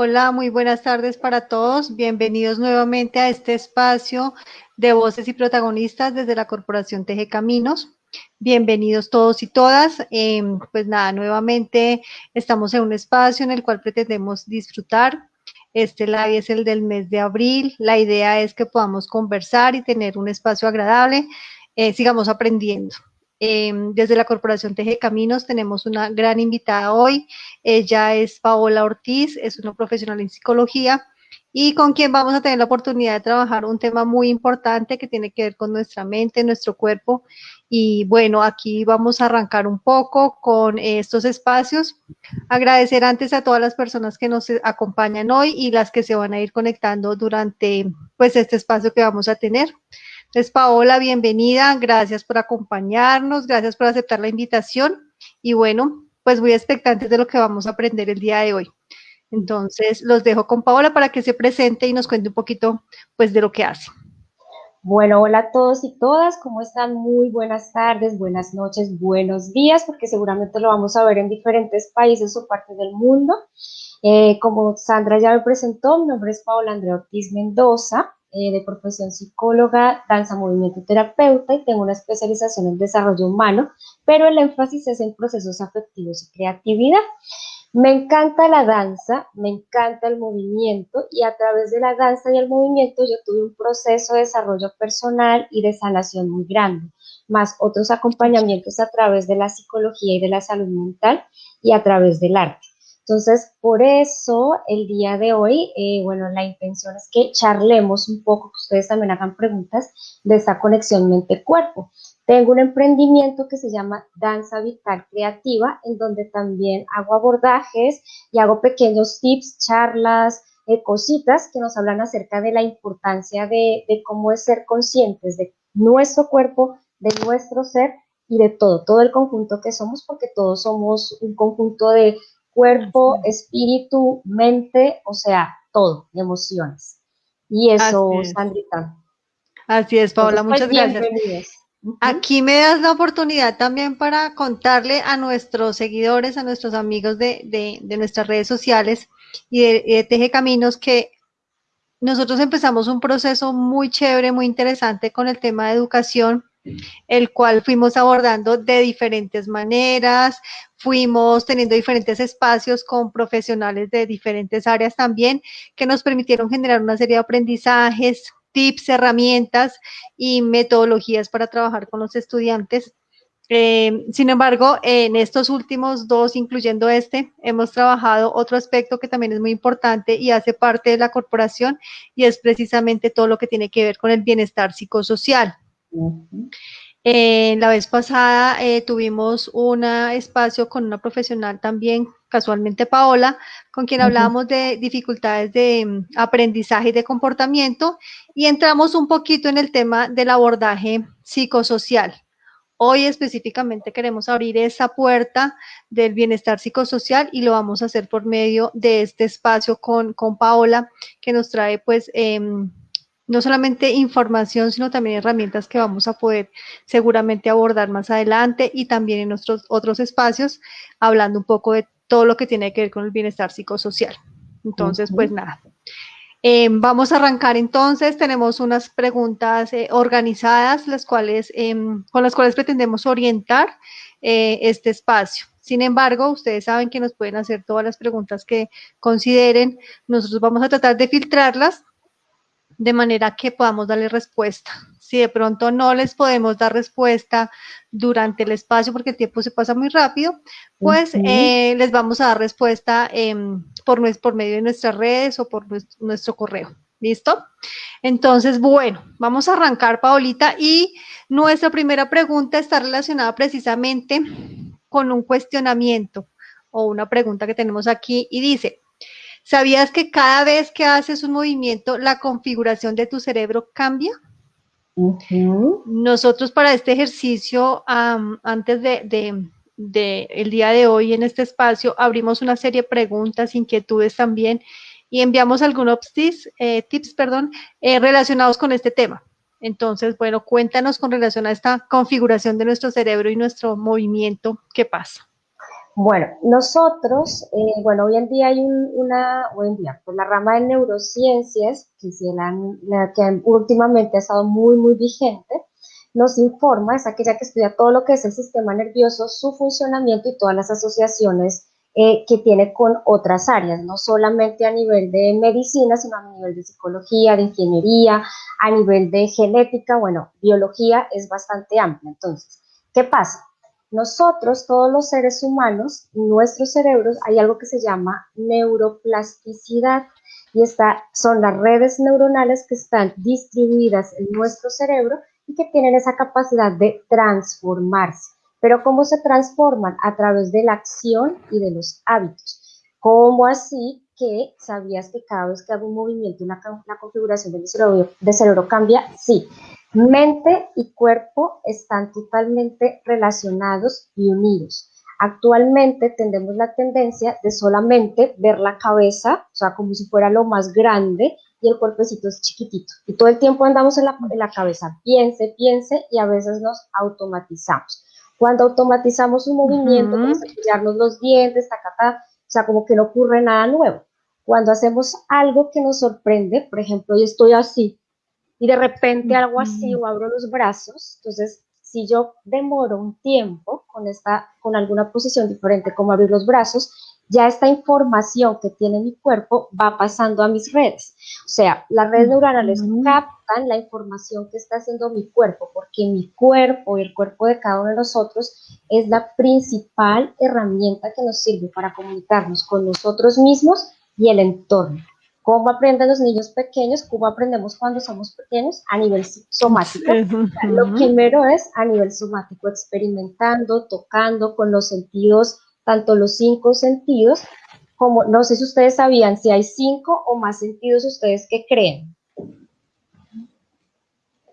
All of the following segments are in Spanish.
Hola, muy buenas tardes para todos. Bienvenidos nuevamente a este espacio de voces y protagonistas desde la Corporación Teje Caminos. Bienvenidos todos y todas. Em, pues nada, nuevamente estamos en un espacio en el cual pretendemos disfrutar. Este live es el del mes de abril. La idea es que podamos conversar y tener un espacio agradable. Eh, sigamos aprendiendo. Em, desde la Corporación Teje Caminos tenemos una gran invitada hoy. Ella es Paola Ortiz, es una profesional en psicología y con quien vamos a tener la oportunidad de trabajar un tema muy importante que tiene que ver con nuestra mente, nuestro cuerpo. Y bueno, aquí vamos a arrancar un poco con estos espacios. Agradecer antes a todas las personas que nos acompañan hoy y las que se van a ir conectando durante pues este espacio que vamos a tener. Entonces, Paola, bienvenida, gracias por acompañarnos, gracias por aceptar la invitación y bueno, pues muy expectantes de lo que vamos a aprender el día de hoy. Entonces, los dejo con Paola para que se presente y nos cuente un poquito pues de lo que hace. Bueno, hola a todos y todas, ¿cómo están? Muy buenas tardes, buenas noches, buenos días, porque seguramente lo vamos a ver en diferentes países o partes del mundo. Eh, como Sandra ya me presentó, mi nombre es Paola Andrea Ortiz Mendoza, eh, de profesión psicóloga, danza, movimiento terapeuta y tengo una especialización en desarrollo humano, pero el énfasis es en procesos afectivos y creatividad. Me encanta la danza, me encanta el movimiento y a través de la danza y el movimiento yo tuve un proceso de desarrollo personal y de sanación muy grande, más otros acompañamientos a través de la psicología y de la salud mental y a través del arte. Entonces, por eso el día de hoy, eh, bueno, la intención es que charlemos un poco, que ustedes también hagan preguntas de esa conexión mente-cuerpo. Tengo un emprendimiento que se llama Danza Vital Creativa, en donde también hago abordajes y hago pequeños tips, charlas, eh, cositas que nos hablan acerca de la importancia de, de cómo es ser conscientes de nuestro cuerpo, de nuestro ser y de todo, todo el conjunto que somos, porque todos somos un conjunto de cuerpo, espíritu, mente, o sea, todo, emociones. Y eso, Sandrita. Así es, Paola, muchas pues, gracias. Aquí me das la oportunidad también para contarle a nuestros seguidores, a nuestros amigos de, nuestras redes sociales y de, y de Teje Caminos que nosotros empezamos un proceso muy chévere, muy interesante con el tema de educación el cual fuimos abordando de diferentes maneras, fuimos teniendo diferentes espacios con profesionales de diferentes áreas también, que nos permitieron generar una serie de aprendizajes, tips, herramientas y metodologías para trabajar con los estudiantes. Eh, sin embargo, en estos últimos dos, incluyendo este, hemos trabajado otro aspecto que también es muy importante y hace parte de la corporación y es precisamente todo lo que tiene que ver con el bienestar psicosocial. Eh, la vez pasada eh, tuvimos un espacio con una profesional también, casualmente Paola, con quien hablábamos de dificultades de mm, aprendizaje y de comportamiento y entramos un poquito en el tema del abordaje psicosocial. Hoy específicamente queremos abrir esa puerta del bienestar psicosocial y lo vamos a hacer por medio de este espacio con, con Paola, que nos trae pues em, no solamente información, sino también herramientas que vamos a poder seguramente abordar más adelante y también en nuestros otros espacios, hablando un poco de todo lo que tiene que ver con el bienestar psicosocial. Entonces, pues nada. Em, vamos a arrancar entonces, tenemos unas preguntas eh, organizadas, las cuales, em, con las cuales pretendemos orientar eh, este espacio. Sin embargo, ustedes saben que nos pueden hacer todas las preguntas que consideren. Nosotros vamos a tratar de filtrarlas de manera que podamos darle respuesta. Si de pronto no les podemos dar respuesta durante el espacio porque el tiempo se pasa muy rápido, pues eh, les vamos a dar respuesta por, por medio de nuestras redes o por nuestro, correo. ¿Listo? Entonces, bueno, vamos a arrancar, Paolita, y nuestra primera pregunta está relacionada precisamente con un cuestionamiento o una pregunta que tenemos aquí y dice, ¿Sabías que cada vez que haces un movimiento, la configuración de tu cerebro cambia? Nosotros para este ejercicio, antes de, el día de hoy en este espacio, abrimos una serie de preguntas, inquietudes también, y enviamos algunos tips, eh, tips perdón, eh, relacionados con este tema. Entonces, bueno, cuéntanos con relación a esta configuración de nuestro cerebro y nuestro movimiento, ¿qué pasa? Bueno, nosotros, eh, bueno, hoy en día hay una, hoy en día, pues la rama de neurociencias, que, la, que últimamente ha estado muy, muy vigente, nos informa, es aquella que estudia todo lo que es el sistema nervioso, su funcionamiento y todas las asociaciones eh, que tiene con otras áreas, no solamente a nivel de medicina, sino a nivel de psicología, de ingeniería, a nivel de genética, bueno, biología es bastante amplia. Entonces, ¿qué pasa? Nosotros, todos los seres humanos, nuestros cerebros, hay algo que se llama neuroplasticidad y esta, son las redes neuronales que están distribuidas en nuestro cerebro y que tienen esa capacidad de transformarse. Pero ¿cómo se transforman? A través de la acción y de los hábitos. ¿Cómo así que sabías que cada vez que hago un movimiento, la, configuración de mi cerebro, cerebro cambia? Sí, Mente y cuerpo están totalmente relacionados y unidos. Actualmente tenemos la tendencia de solamente ver la cabeza, o sea, como si fuera lo más grande y el cuerpecito es chiquitito. Y todo el tiempo andamos en la, en la cabeza, piense, piense y a veces nos automatizamos. Cuando automatizamos un movimiento, como cepillarnos los dientes, tacata, o sea, como que no ocurre nada nuevo. Cuando hacemos algo que nos sorprende, por ejemplo, yo estoy así, y de repente algo así o abro los brazos, entonces si yo demoro un tiempo con, esta, con alguna posición diferente como abrir los brazos, ya esta información que tiene mi cuerpo va pasando a mis redes. O sea, las redes neuronales captan la información que está haciendo mi cuerpo, porque mi cuerpo y el cuerpo de cada uno de nosotros es la principal herramienta que nos sirve para comunicarnos con nosotros mismos y el entorno. ¿Cómo aprenden los niños pequeños? ¿Cómo aprendemos cuando somos pequeños? A nivel somático. Lo primero es a nivel somático, experimentando, tocando con los sentidos, tanto los cinco sentidos, como no sé si ustedes sabían si hay cinco o más sentidos ustedes que creen.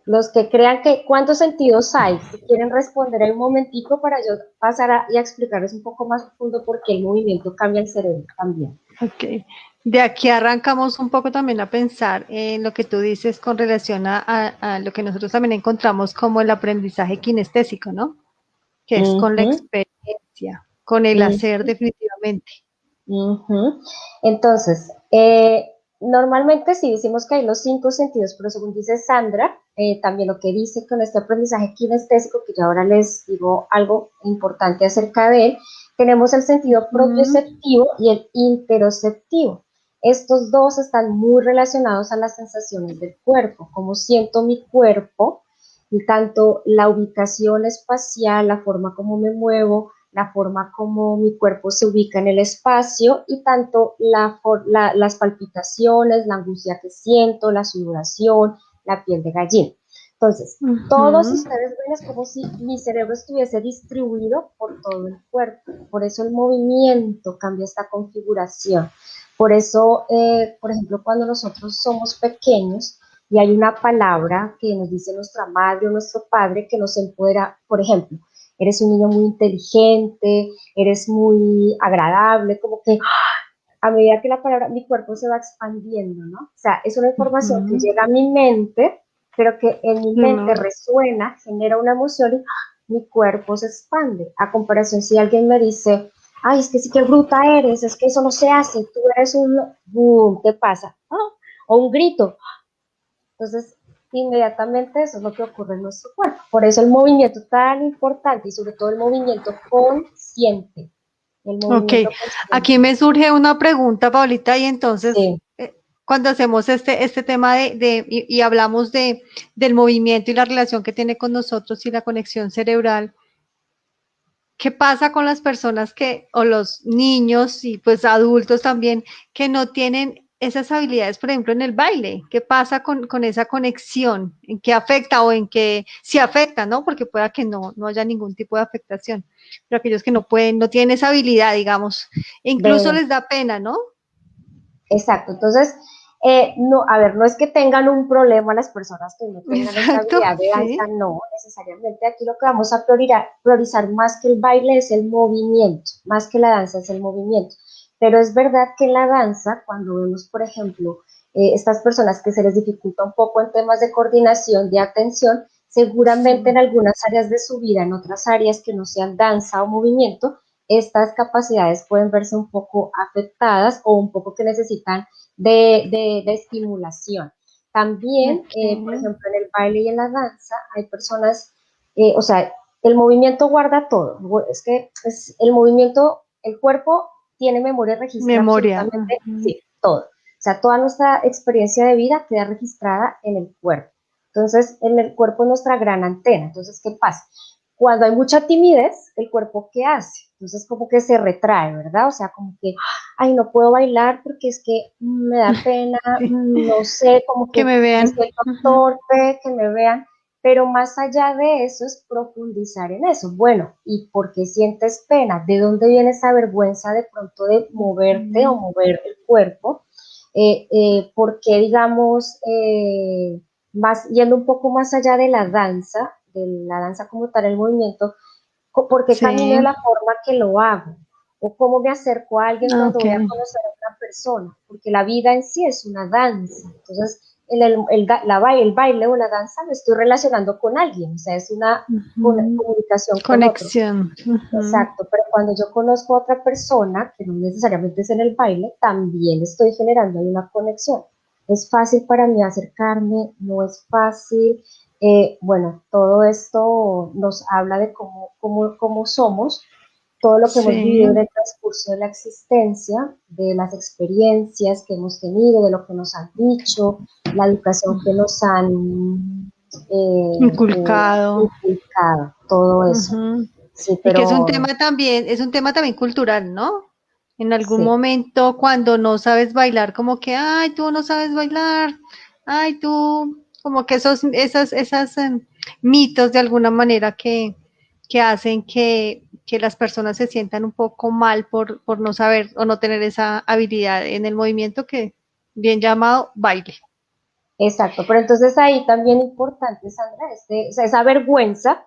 Los que crean que, ¿cuántos sentidos hay? Si quieren responder un momentico para yo pasar a, y a explicarles un poco más profundo por qué el movimiento cambia el cerebro también. Ok, de aquí arrancamos un poco también a pensar en lo que tú dices con relación a, lo que nosotros también encontramos como el aprendizaje kinestésico, ¿no? Que es con la experiencia, con el hacer definitivamente. Entonces, eh, normalmente sí decimos que hay los cinco sentidos, pero según dice Sandra, eh, también lo que dice con este aprendizaje kinestésico, que yo ahora les digo algo importante acerca de él, tenemos el sentido propioceptivo y el interoceptivo. Estos dos están muy relacionados a las sensaciones del cuerpo, cómo siento mi cuerpo, y tanto la ubicación espacial, la forma como me muevo, la forma como mi cuerpo se ubica en el espacio y tanto las palpitaciones, la angustia que siento, la sudoración, la piel de gallina. Entonces, todos ustedes ven es como si mi cerebro estuviese distribuido por todo el cuerpo. Por eso el movimiento cambia esta configuración. Por eso, eh, por ejemplo, cuando nosotros somos pequeños y hay una palabra que nos dice nuestra madre o nuestro padre que nos empodera, por ejemplo, eres un niño muy inteligente, eres muy agradable, como que a medida que la palabra, mi cuerpo se va expandiendo, ¿no? O sea, es una información que llega a mi mente, pero que en mi mente resuena, genera una emoción y mi cuerpo se expande. A comparación, si alguien me dice, ay, es que sí que bruta eres, es que eso no se hace, tú eres un, boom, ¿qué pasa? Ah, o un grito. Entonces, inmediatamente eso es lo que ocurre en nuestro cuerpo. Por eso el movimiento tan importante y sobre todo el movimiento consciente. ok, aquí me surge una pregunta, Paulita, y entonces, eh, cuando hacemos este, este tema de, y, y, hablamos de, del movimiento y la relación que tiene con nosotros y la conexión cerebral, ¿Qué pasa con las personas que, o los niños y pues adultos también, que no tienen esas habilidades, por ejemplo, en el baile? ¿Qué pasa con, esa conexión? ¿En qué afecta o en qué sí afecta, no? Porque pueda que no, no haya ningún tipo de afectación. Pero aquellos que no pueden, no tienen esa habilidad, digamos, incluso les da pena, ¿no? Exacto. Entonces, eh, no, a ver, no es que tengan un problema las personas que no tengan esa habilidad de danza, no, necesariamente. Aquí lo que vamos a priorizar, priorizar más que el baile es el movimiento, más que la danza es el movimiento. Pero es verdad que en la danza, cuando vemos, por ejemplo, eh, estas personas que se les dificulta un poco en temas de coordinación, de atención, seguramente en algunas áreas de su vida, en otras áreas que no sean danza o movimiento, estas capacidades pueden verse un poco afectadas o un poco que necesitan de, estimulación. También, eh, por ejemplo, en el baile y en la danza hay personas, eh, o sea, el movimiento guarda todo. Es que es el movimiento, el cuerpo tiene memoria registrada. Memoria. Sí, todo. O sea, toda nuestra experiencia de vida queda registrada en el cuerpo. Entonces, en el cuerpo es nuestra gran antena. Entonces, ¿qué pasa? Cuando hay mucha timidez, el cuerpo, ¿qué hace? Entonces, como que se retrae, ¿verdad? O sea, como que, ay, no puedo bailar porque es que me da pena, no sé, como que, que me vean. torpe, que me vean. Pero más allá de eso es profundizar en eso. Bueno, ¿y por qué sientes pena? ¿De dónde viene esa vergüenza de pronto de moverte o mover el cuerpo? Eh, eh, ¿Por qué, digamos, eh, más, yendo un poco más allá de la danza, de la danza como tal, el movimiento, ¿por qué camino de la forma que lo hago? ¿O cómo me acerco a alguien cuando voy a conocer a una persona? Porque la vida en sí es una danza. Entonces, el, el, la, el baile o la danza me estoy relacionando con alguien, o sea, es una, comunicación. Conexión. Exacto, pero cuando yo conozco a otra persona, que no necesariamente es en el baile, también estoy generando una conexión. Es fácil para mí acercarme, no es fácil. Eh, bueno, todo esto nos habla de cómo, cómo, cómo somos, todo lo que hemos vivido en el transcurso de la existencia, de las experiencias que hemos tenido, de lo que nos han dicho, la educación que nos han eh, inculcado. inculcado, todo eso. sí, pero... Y que es un tema también, es un tema también cultural, ¿no? En algún momento cuando no sabes bailar, como que, ay, tú no sabes bailar, ay, tú, como que esos, esas, esas em, mitos de alguna manera que, que hacen que que las personas se sientan un poco mal por, por no saber o no tener esa habilidad en el movimiento que bien llamado baile. Exacto, pero entonces ahí también importante, Sandra, este, esa vergüenza,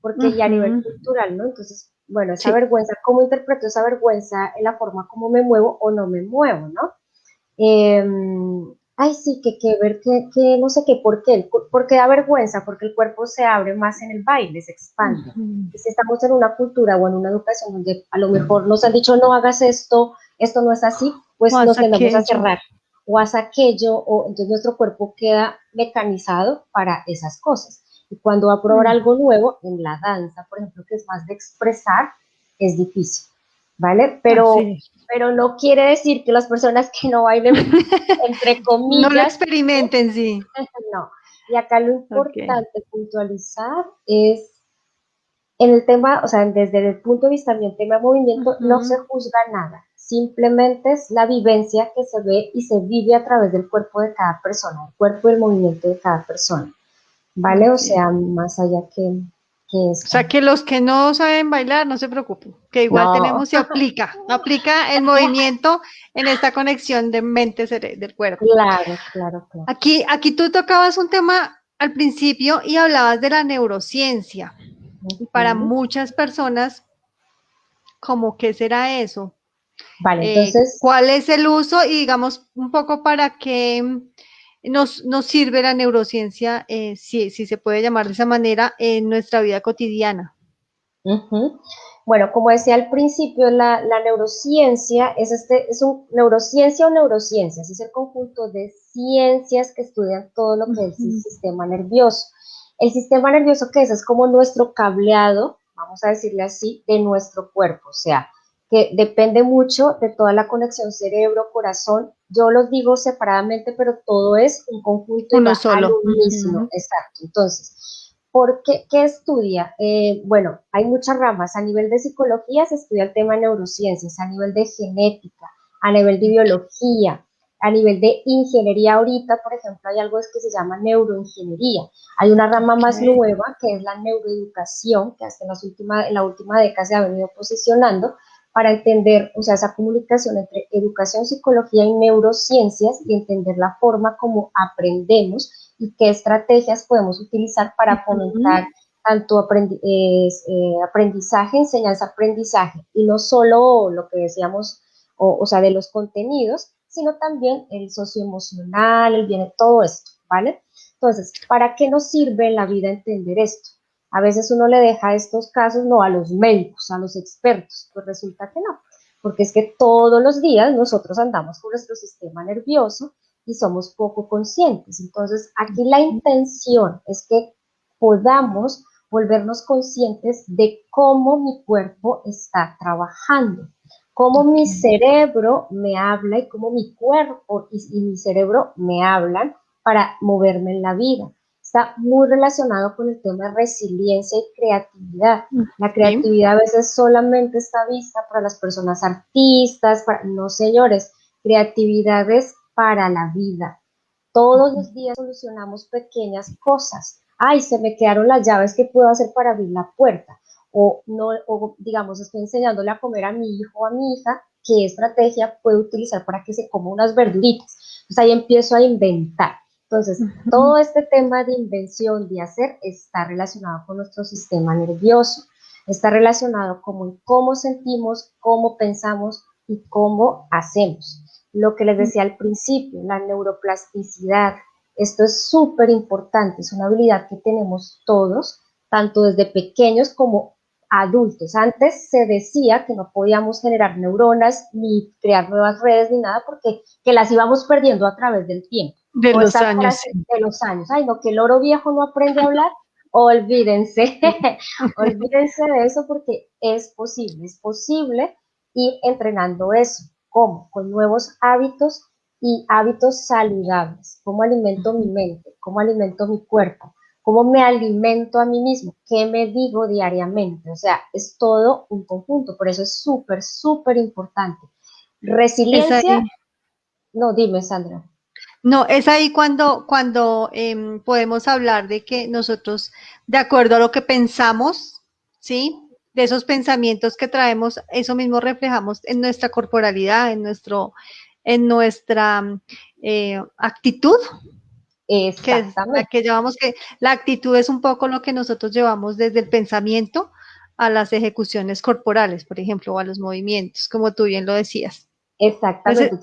porque ya a nivel cultural, ¿no? Entonces, bueno, esa vergüenza, ¿cómo interpreto esa vergüenza en la forma como me muevo o no me muevo, ¿no? Eh, ay, sí, que, que ver, que, que, no sé qué, ¿por qué? Porque da vergüenza, porque el cuerpo se abre más en el baile, se expande. Y si estamos en una cultura o en una educación donde a lo mejor nos han dicho no hagas esto, esto no es así, pues nos tendemos a cerrar o haz aquello, o entonces nuestro cuerpo queda mecanizado para esas cosas. Y cuando va a probar algo nuevo, en la danza, por ejemplo, que es más de expresar, es difícil. ¿vale? Pero, pero no quiere decir que las personas que no bailen, entre comillas, no lo experimenten, sí. No. Y acá lo importante puntualizar es en el tema, o sea, desde el punto de vista del tema de movimiento, no se juzga nada. Simplemente es la vivencia que se ve y se vive a través del cuerpo de cada persona, el cuerpo y el movimiento de cada persona. ¿Vale? O sea, más allá que, o sea, que los que no saben bailar, no se preocupen, que igual tenemos y aplica, aplica el movimiento en esta conexión de mente del cuerpo. Claro, claro, claro. Aquí, aquí tú tocabas un tema al principio y hablabas de la neurociencia. Para muchas personas, ¿cómo qué será eso? Vale, eh, entonces. ¿Cuál es el uso? Y digamos, un poco para que nos, nos sirve la neurociencia, eh, si, si, se puede llamar de esa manera, en nuestra vida cotidiana. Bueno, como decía al principio, la, la, neurociencia es, este, es un neurociencia o neurociencias, es el conjunto de ciencias que estudian todo lo que es el sistema nervioso. El sistema nervioso, ¿qué es? Es como nuestro cableado, vamos a decirle así, de nuestro cuerpo, o sea, que depende mucho de toda la conexión cerebro-corazón. Yo los digo separadamente, pero todo es un conjunto Uno solo. Exacto. Entonces, ¿por qué, qué estudia? Eh, bueno, hay muchas ramas. A nivel de psicología se estudia el tema de neurociencias, a nivel de genética, a nivel de biología, a nivel de ingeniería ahorita, por ejemplo, hay algo que se llama neuroingeniería. Hay una rama más nueva que es la neuroeducación, que hasta en, las últimas, en la última década se ha venido posicionando, para entender, o sea, esa comunicación entre educación, psicología y neurociencias y entender la forma como aprendemos y qué estrategias podemos utilizar para fomentar tanto eh, aprendizaje, enseñanza-aprendizaje, y no solo lo que decíamos, o, o, sea, de los contenidos, sino también el socioemocional, el bien, todo esto, ¿vale? Entonces, ¿para qué nos sirve en la vida entender esto? A veces uno le deja estos casos no a los médicos, a los expertos, pues resulta que no, porque es que todos los días nosotros andamos con nuestro sistema nervioso y somos poco conscientes. Entonces, aquí la intención es que podamos volvernos conscientes de cómo mi cuerpo está trabajando, cómo mi cerebro me habla y cómo mi cuerpo y, mi cerebro me hablan para moverme en la vida. Está muy relacionado con el tema de resiliencia y creatividad. La creatividad a veces solamente está vista para las personas artistas, para, no señores, creatividad es para la vida. Todos los días solucionamos pequeñas cosas ay, se me quedaron las llaves, ¿qué puedo hacer para abrir la puerta? O, no, o digamos, estoy enseñándole a comer a mi hijo o a mi hija, ¿qué estrategia puedo utilizar para que se coma unas verduritas? Entonces ahí empiezo a inventar. Entonces, todo este tema de invención, de hacer, está relacionado con nuestro sistema nervioso, está relacionado con cómo sentimos, cómo pensamos y cómo hacemos. Lo que les decía al principio, la neuroplasticidad, esto es súper importante, es una habilidad que tenemos todos, tanto desde pequeños como adultos. Antes se decía que no podíamos generar neuronas ni crear nuevas redes ni nada porque que las íbamos perdiendo a través del tiempo. De los años. De los años. Ay, no, que el oro viejo no aprende a hablar. Olvídense, olvídense de eso porque es posible, es posible ir entrenando eso. ¿Cómo? Con nuevos hábitos y hábitos saludables, cómo alimento mi mente, cómo alimento mi cuerpo, cómo me alimento a mí mismo, qué me digo diariamente, o sea, es todo un conjunto, por eso es súper, súper importante. Resiliencia, no, dime Sandra. No, es ahí cuando, cuando em, podemos hablar de que nosotros, de acuerdo a lo que pensamos, ¿sí? De esos pensamientos que traemos, eso mismo reflejamos en nuestra corporalidad, en nuestro, en nuestra eh, actitud. Exactamente. Que, que llevamos que la actitud es un poco lo que nosotros llevamos desde el pensamiento a las ejecuciones corporales, por ejemplo, o a los movimientos, como tú bien lo decías. Exactamente.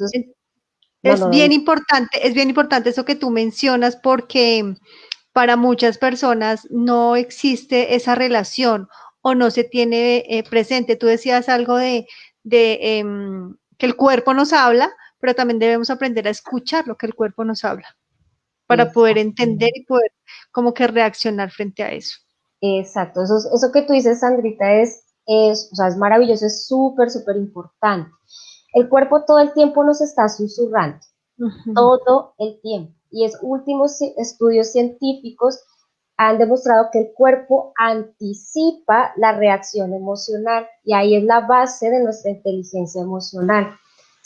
es bien importante, es bien importante eso que tú mencionas porque para muchas personas no existe esa relación o no se tiene eh, presente. Tú decías algo de, em, que el cuerpo nos habla, pero también debemos aprender a escuchar lo que el cuerpo nos habla para poder entender y poder como que reaccionar frente a eso. Exacto, eso, eso que tú dices, Sandrita, es, es, o sea, es maravilloso, es súper, súper importante. El cuerpo todo el tiempo nos está susurrando, todo el tiempo. Y es últimos estudios científicos han demostrado que el cuerpo anticipa la reacción emocional y ahí es la base de nuestra inteligencia emocional.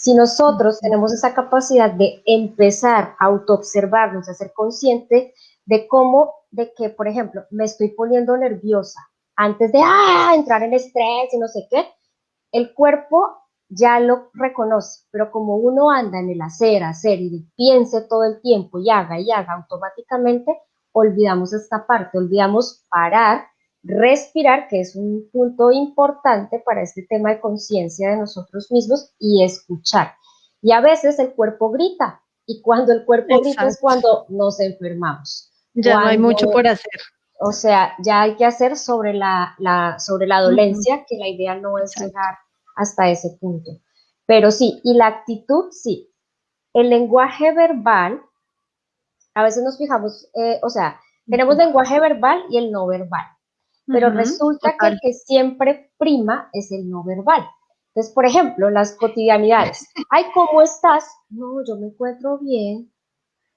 Si nosotros tenemos esa capacidad de empezar a autoobservarnos, a ser consciente de cómo, de que, por ejemplo, me estoy poniendo nerviosa antes de ah, entrar en estrés y no sé qué, el cuerpo ya lo reconoce, pero como uno anda en el hacer, hacer y piense todo el tiempo y haga y haga automáticamente, olvidamos esta parte, olvidamos parar respirar, que es un punto importante para este tema de conciencia de nosotros mismos, y escuchar. Y a veces el cuerpo grita, y cuando el cuerpo grita es cuando nos enfermamos. Ya no hay mucho por hacer. O sea, ya hay que hacer sobre la, sobre la dolencia, que la idea no es llegar hasta ese punto. Pero sí, y la actitud, sí. El lenguaje verbal, a veces nos fijamos, eh, o sea, tenemos lenguaje verbal y el no verbal pero resulta que el que siempre prima es el no verbal. Entonces, por ejemplo, las cotidianidades. Ay, ¿cómo estás? No, yo me encuentro bien.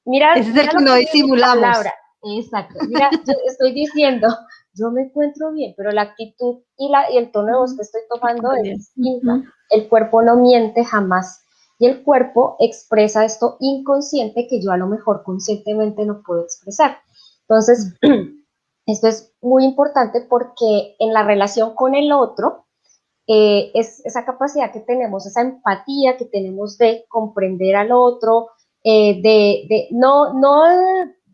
Mira, Ese es el que no disimulamos. Exacto. Mira, yo estoy diciendo, yo me encuentro bien, pero la actitud y, la, y el tono de voz que estoy tomando es distinta. El cuerpo no miente jamás. Y el cuerpo expresa esto inconsciente que yo a lo mejor conscientemente no puedo expresar. Entonces, Esto es muy importante porque en la relación con el otro, eh, es esa capacidad que tenemos, esa empatía que tenemos de comprender al otro, eh, de, no,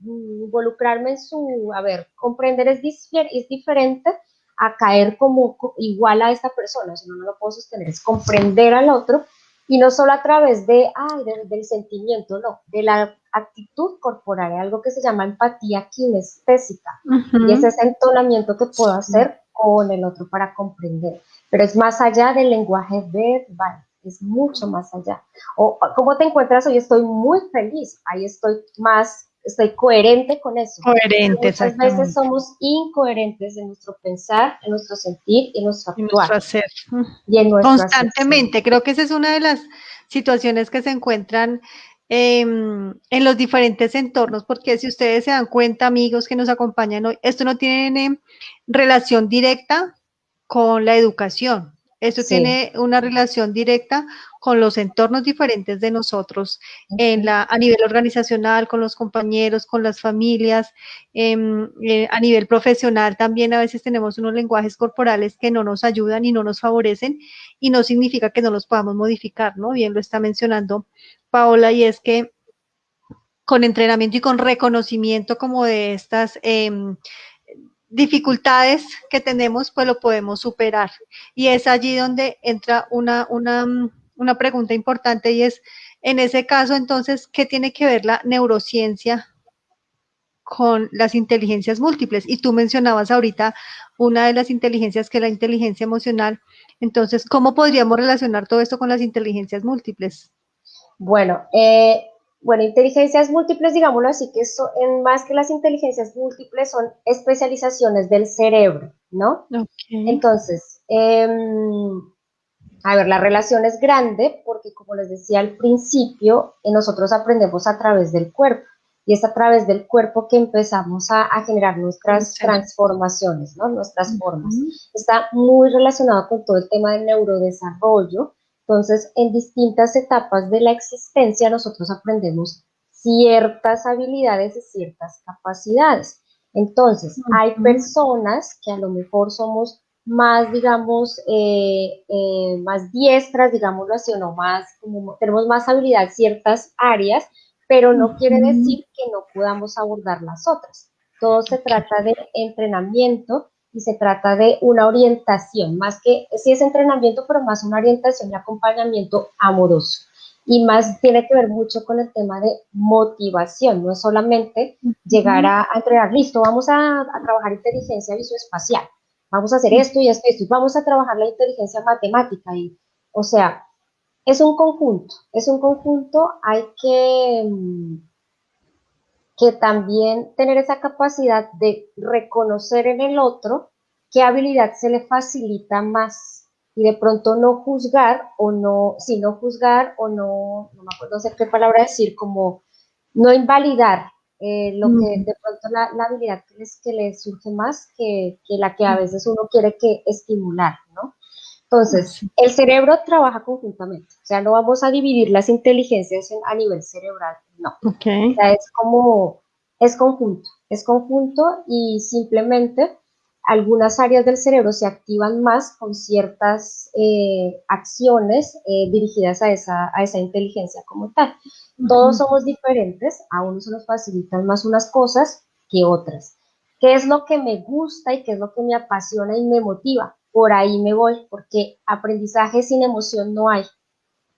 involucrarme en su, a ver, comprender es, es diferente a caer como igual a esta persona, si no, no lo puedo sostener, es comprender al otro Y no solo a través de, ay, del sentimiento, no, de la actitud corporal, algo que se llama empatía kinestésica. Y es ese entonamiento que puedo hacer con el otro para comprender. Pero es más allá del lenguaje verbal, es mucho más allá. O, ¿cómo te encuentras hoy? Estoy muy feliz, ahí estoy más estoy coherente con eso. Coherente, Muchas veces somos incoherentes en nuestro pensar, en nuestro sentir, en nuestro actuar. hacer. Y en nuestro Constantemente, creo que esa es una de las situaciones que se encuentran em, en los diferentes entornos, porque si ustedes se dan cuenta, amigos que nos acompañan hoy, esto no tiene relación directa con la educación. Esto tiene una relación directa con los entornos diferentes de nosotros en la, a nivel organizacional, con los compañeros, con las familias, em, eh, a nivel profesional también a veces tenemos unos lenguajes corporales que no nos ayudan y no nos favorecen y no significa que no los podamos modificar, ¿no? Bien lo está mencionando Paola y es que con entrenamiento y con reconocimiento como de estas... Em, dificultades que tenemos, pues lo podemos superar. Y es allí donde entra una, una, una pregunta importante y es, en ese caso, entonces, ¿qué tiene que ver la neurociencia con las inteligencias múltiples? Y tú mencionabas ahorita una de las inteligencias que es la inteligencia emocional. Entonces, ¿cómo podríamos relacionar todo esto con las inteligencias múltiples? Bueno, eh, bueno, inteligencias múltiples, digámoslo así, que eso, en más que las inteligencias múltiples son especializaciones del cerebro, ¿no? Entonces, em, a ver, la relación es grande porque, como les decía al principio, eh, nosotros aprendemos a través del cuerpo y es a través del cuerpo que empezamos a, generar nuestras transformaciones, ¿no? Nuestras formas. Está muy relacionado con todo el tema del neurodesarrollo entonces, en distintas etapas de la existencia nosotros aprendemos ciertas habilidades y ciertas capacidades. Entonces, hay personas que a lo mejor somos más, digamos, eh, eh, más diestras, digámoslo así, o no más, como tenemos más habilidad en ciertas áreas, pero no quiere decir que no podamos abordar las otras. Todo se trata de entrenamiento y se trata de una orientación, más que, si es entrenamiento, pero más una orientación y acompañamiento amoroso. Y más tiene que ver mucho con el tema de motivación, no es solamente llegar a, entregar, listo, vamos a, trabajar inteligencia visoespacial, vamos a hacer esto y esto y esto, vamos a trabajar la inteligencia matemática. Y, o sea, es un conjunto, es un conjunto, hay que mm, que también tener esa capacidad de reconocer en el otro qué habilidad se le facilita más y de pronto no juzgar o no, si no juzgar o no, no me acuerdo sé qué palabra decir, como no invalidar eh, lo que de pronto la, la habilidad que les, que les surge más que, que, la que a veces uno quiere que estimular, ¿no? Entonces, el cerebro trabaja conjuntamente, o sea, no vamos a dividir las inteligencias a nivel cerebral, no. Okay. O sea, es como, es conjunto, es conjunto y simplemente algunas áreas del cerebro se activan más con ciertas eh, acciones eh, dirigidas a esa, a esa inteligencia como tal. Todos somos diferentes, a unos se nos facilitan más unas cosas que otras. ¿Qué es lo que me gusta y qué es lo que me apasiona y me motiva? Por ahí me voy, porque aprendizaje sin emoción no hay.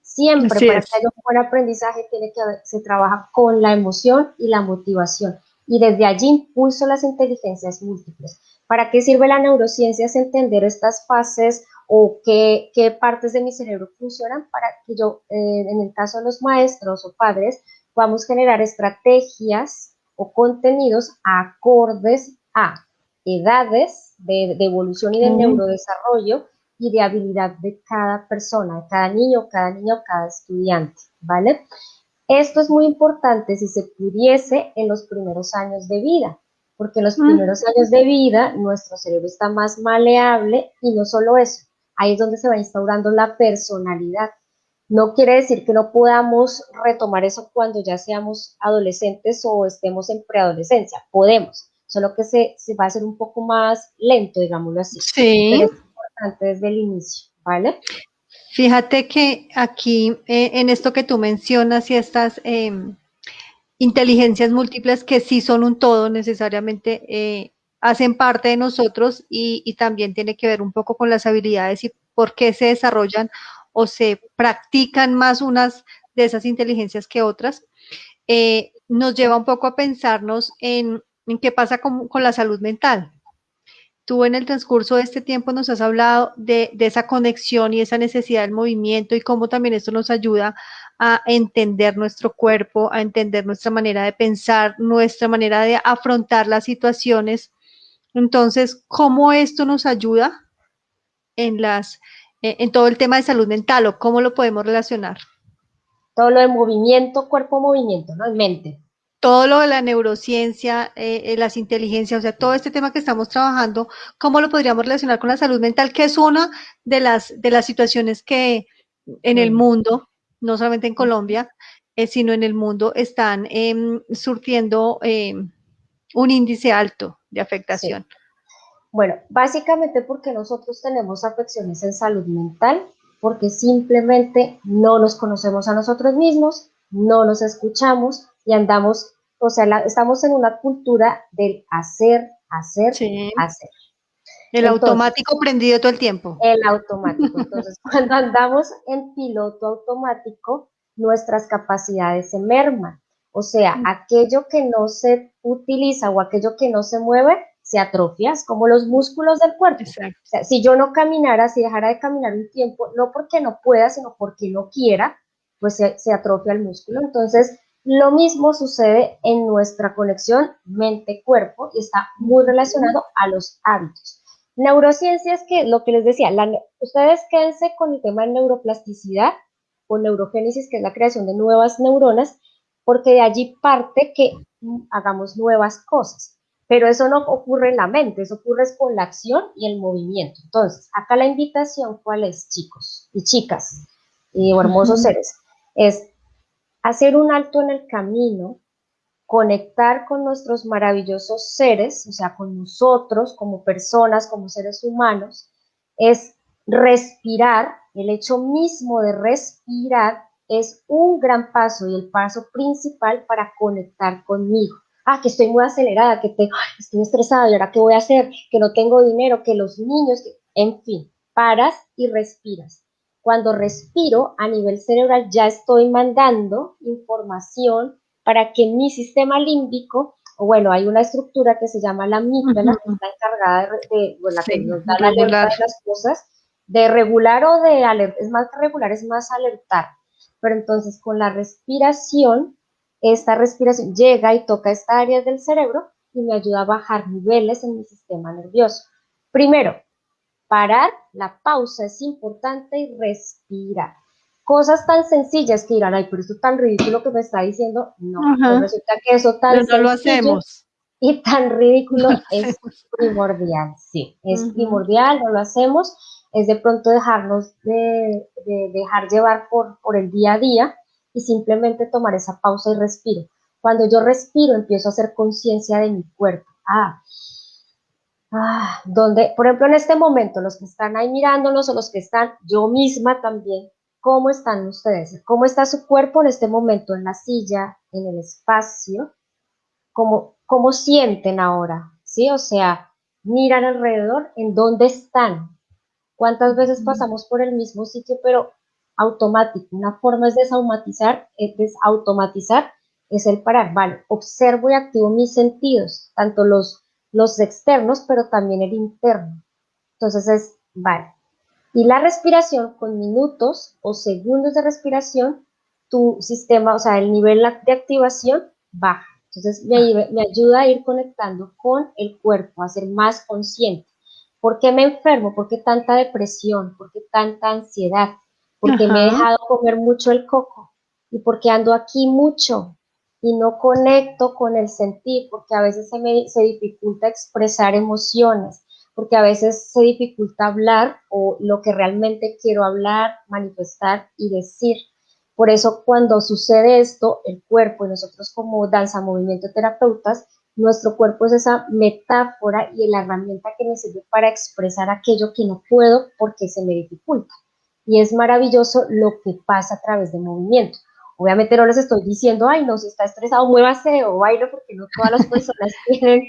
Siempre para que haya un buen aprendizaje tiene que se trabaja con la emoción y la motivación. Y desde allí impulso las inteligencias múltiples. ¿Para qué sirve la neurociencia? Es entender estas fases o qué, qué partes de mi cerebro funcionan para que yo, eh, en el caso de los maestros o padres, podamos generar estrategias o contenidos acordes a edades de, evolución y de neurodesarrollo y de habilidad de cada persona, de cada niño, cada niño, cada estudiante, ¿vale? Esto es muy importante si se pudiese en los primeros años de vida, porque en los primeros años de vida nuestro cerebro está más maleable y no solo eso, ahí es donde se va instaurando la personalidad. No quiere decir que no podamos retomar eso cuando ya seamos adolescentes o estemos en preadolescencia, podemos, solo que se, se, va a hacer un poco más lento, digámoslo así. Sí. Pero es importante desde el inicio, ¿vale? Fíjate que aquí, eh, en esto que tú mencionas y estas em, inteligencias múltiples que sí son un todo necesariamente, eh, hacen parte de nosotros y, y, también tiene que ver un poco con las habilidades y por qué se desarrollan o se practican más unas de esas inteligencias que otras, eh, nos lleva un poco a pensarnos en, qué pasa con, la salud mental. Tú en el transcurso de este tiempo nos has hablado de, de, esa conexión y esa necesidad del movimiento y cómo también esto nos ayuda a entender nuestro cuerpo, a entender nuestra manera de pensar, nuestra manera de afrontar las situaciones. Entonces, ¿cómo esto nos ayuda en las en todo el tema de salud mental o cómo lo podemos relacionar? todo lo de movimiento, cuerpo-movimiento, ¿no? En mente. Todo lo de la neurociencia, eh, eh, las inteligencias, o sea, todo este tema que estamos trabajando, ¿cómo lo podríamos relacionar con la salud mental? Que es una de las, de las situaciones que en el mundo, no solamente en Colombia, eh, sino en el mundo, están em, surtiendo em, un índice alto de afectación. Bueno, básicamente porque nosotros tenemos afecciones en salud mental, porque simplemente no nos conocemos a nosotros mismos, no nos escuchamos y andamos, o sea, estamos en una cultura del hacer, hacer, hacer. El automático prendido todo el tiempo. El automático. Entonces, cuando andamos en piloto automático, nuestras capacidades se merman. O sea, mm. aquello que no se utiliza o aquello que no se mueve, se atrofias, como los músculos del cuerpo. si yo no caminara, si dejara de caminar un tiempo, no porque no pueda, sino porque no quiera, pues se, atrofia el músculo. Entonces, lo mismo sucede en nuestra conexión mente-cuerpo y está muy relacionado a los hábitos. Neurociencias, que lo que les decía, ustedes quédense con el tema de neuroplasticidad o neurogénesis, que es la creación de nuevas neuronas, porque de allí parte que hagamos nuevas cosas. Pero eso no ocurre en la mente, eso ocurre con la acción y el movimiento. Entonces, acá la invitación, ¿cuál es, chicos y chicas y hermosos seres? Es hacer un alto en el camino, conectar con nuestros maravillosos seres, o sea, con nosotros como personas, como seres humanos, es respirar, el hecho mismo de respirar es un gran paso y el paso principal para conectar conmigo. Ah, que estoy muy acelerada, que te, estoy estresada, y ahora qué voy a hacer, que no tengo dinero, que los niños, en fin, paras y respiras. Cuando respiro a nivel cerebral ya estoy mandando información para que mi sistema límbico, o bueno, hay una estructura que se llama la amígdala, que está encargada de, bueno, la que nos da la alerta de las cosas, de regular o de alertar, es más que regular, es más alertar. Pero entonces con la respiración esta respiración llega y toca esta área del cerebro y me ayuda a bajar niveles en mi sistema nervioso. Primero, parar, la pausa es importante y respirar. Cosas tan sencillas que dirán, ay, pero esto es tan ridículo que me está diciendo. No, pues resulta que eso tan no lo hacemos. y tan ridículo es primordial. Sí, es primordial, no lo hacemos. Es de pronto dejarnos de, dejar llevar por, por el día a día y simplemente tomar esa pausa y respiro. Cuando yo respiro, empiezo a hacer conciencia de mi cuerpo. Ah, ah, donde, por ejemplo, en este momento, los que están ahí mirándonos o los que están, yo misma también, ¿cómo están ustedes? ¿Cómo está su cuerpo en este momento, en la silla, en el espacio? ¿Cómo, cómo sienten ahora? ¿Sí? O sea, miran alrededor, ¿en dónde están? ¿Cuántas veces pasamos por el mismo sitio, pero automático. Una forma es desautomatizar, es desautomatizar, es el parar, vale, observo y activo mis sentidos, tanto los, los externos, pero también el interno. Entonces es, vale. Y la respiración, con minutos o segundos de respiración, tu sistema, o sea, el nivel de activación baja. Entonces me, me ayuda a ir conectando con el cuerpo, a ser más consciente. ¿Por qué me enfermo? ¿Por qué tanta depresión? ¿Por qué tanta ansiedad? porque me he dejado comer mucho el coco y porque ando aquí mucho y no conecto con el sentir, porque a veces se me se dificulta expresar emociones, porque a veces se dificulta hablar o lo que realmente quiero hablar, manifestar y decir. Por eso cuando sucede esto, el cuerpo y nosotros como danza, movimiento, terapeutas, nuestro cuerpo es esa metáfora y la herramienta que me sirve para expresar aquello que no puedo porque se me dificulta y es maravilloso lo que pasa a través del movimiento. Obviamente no les estoy diciendo, ay, no, si está estresado, muévase o baile, porque no todas las personas tienen,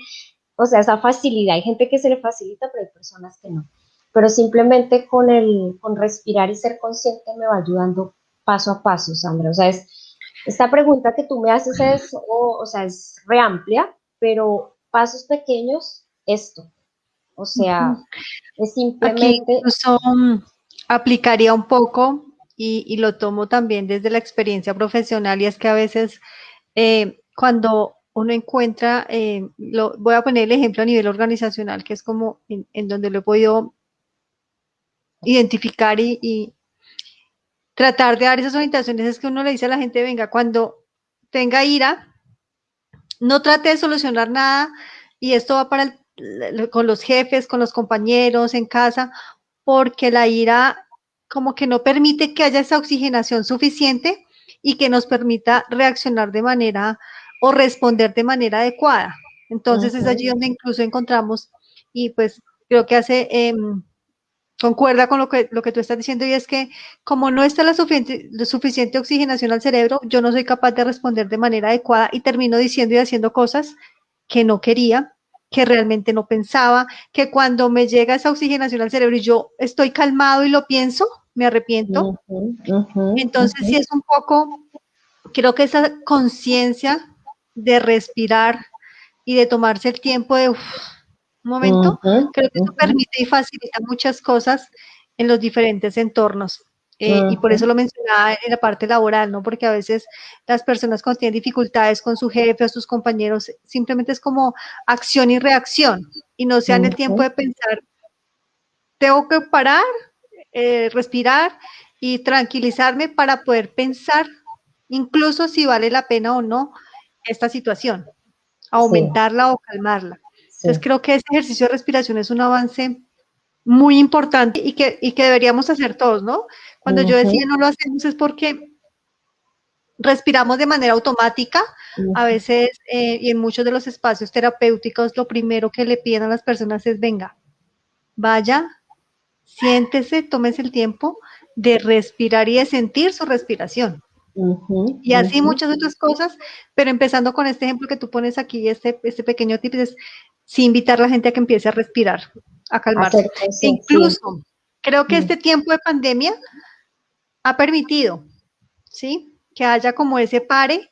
o sea, esa facilidad. Hay gente que se le facilita, pero hay personas que no. pero simplemente con el, con respirar y ser consciente me va ayudando paso a paso, Sandra. O sea, es, esta pregunta que tú me haces es, o, sea, es re amplia, pero pasos pequeños, esto. O sea, es simplemente... incluso mm, aplicaría un poco y, lo tomo también desde la experiencia profesional y es que a veces eh, cuando uno encuentra, eh, lo, voy a poner el ejemplo a nivel organizacional, que es como en, donde lo he podido identificar y, tratar de dar esas orientaciones, es que uno le dice a la gente, venga, cuando tenga ira, no trate de solucionar nada y esto va para con los jefes, con los compañeros en casa, porque la ira como que no permite que haya esa oxigenación suficiente y que nos permita reaccionar de manera o responder de manera adecuada. Entonces es allí donde incluso encontramos y pues creo que hace, em, concuerda con lo que, lo que tú estás diciendo y es que como no está la suficiente, suficiente oxigenación al cerebro, yo no soy capaz de responder de manera adecuada y termino diciendo y haciendo cosas que no quería que realmente no pensaba, que cuando me llega esa oxigenación al cerebro y yo estoy calmado y lo pienso, me arrepiento. Entonces, sí es un poco, creo que esa conciencia de respirar y de tomarse el tiempo de un momento, creo que eso permite y facilita muchas cosas en los diferentes entornos. Eh, y por eso lo mencionaba en la parte laboral, ¿no? Porque a veces las personas cuando tienen dificultades con su jefe o sus compañeros, simplemente es como acción y reacción y no se dan el tiempo de pensar, tengo que parar, eh, respirar y tranquilizarme para poder pensar incluso si vale la pena o no esta situación, aumentarla o calmarla. Entonces creo que ese ejercicio de respiración es un avance muy importante y que, y que deberíamos hacer todos, ¿no? Cuando yo decía no lo hacemos es porque respiramos de manera automática, a veces eh, y en muchos de los espacios terapéuticos lo primero que le piden a las personas es venga, vaya, siéntese, tómese el tiempo de respirar y de sentir su respiración. y así muchas otras cosas, pero empezando con este ejemplo que tú pones aquí, este, este pequeño tip es sí invitar a la gente a que empiece a respirar, a calmarse. Incluso, creo que este tiempo de pandemia ha permitido, ¿sí? Que haya como ese pare,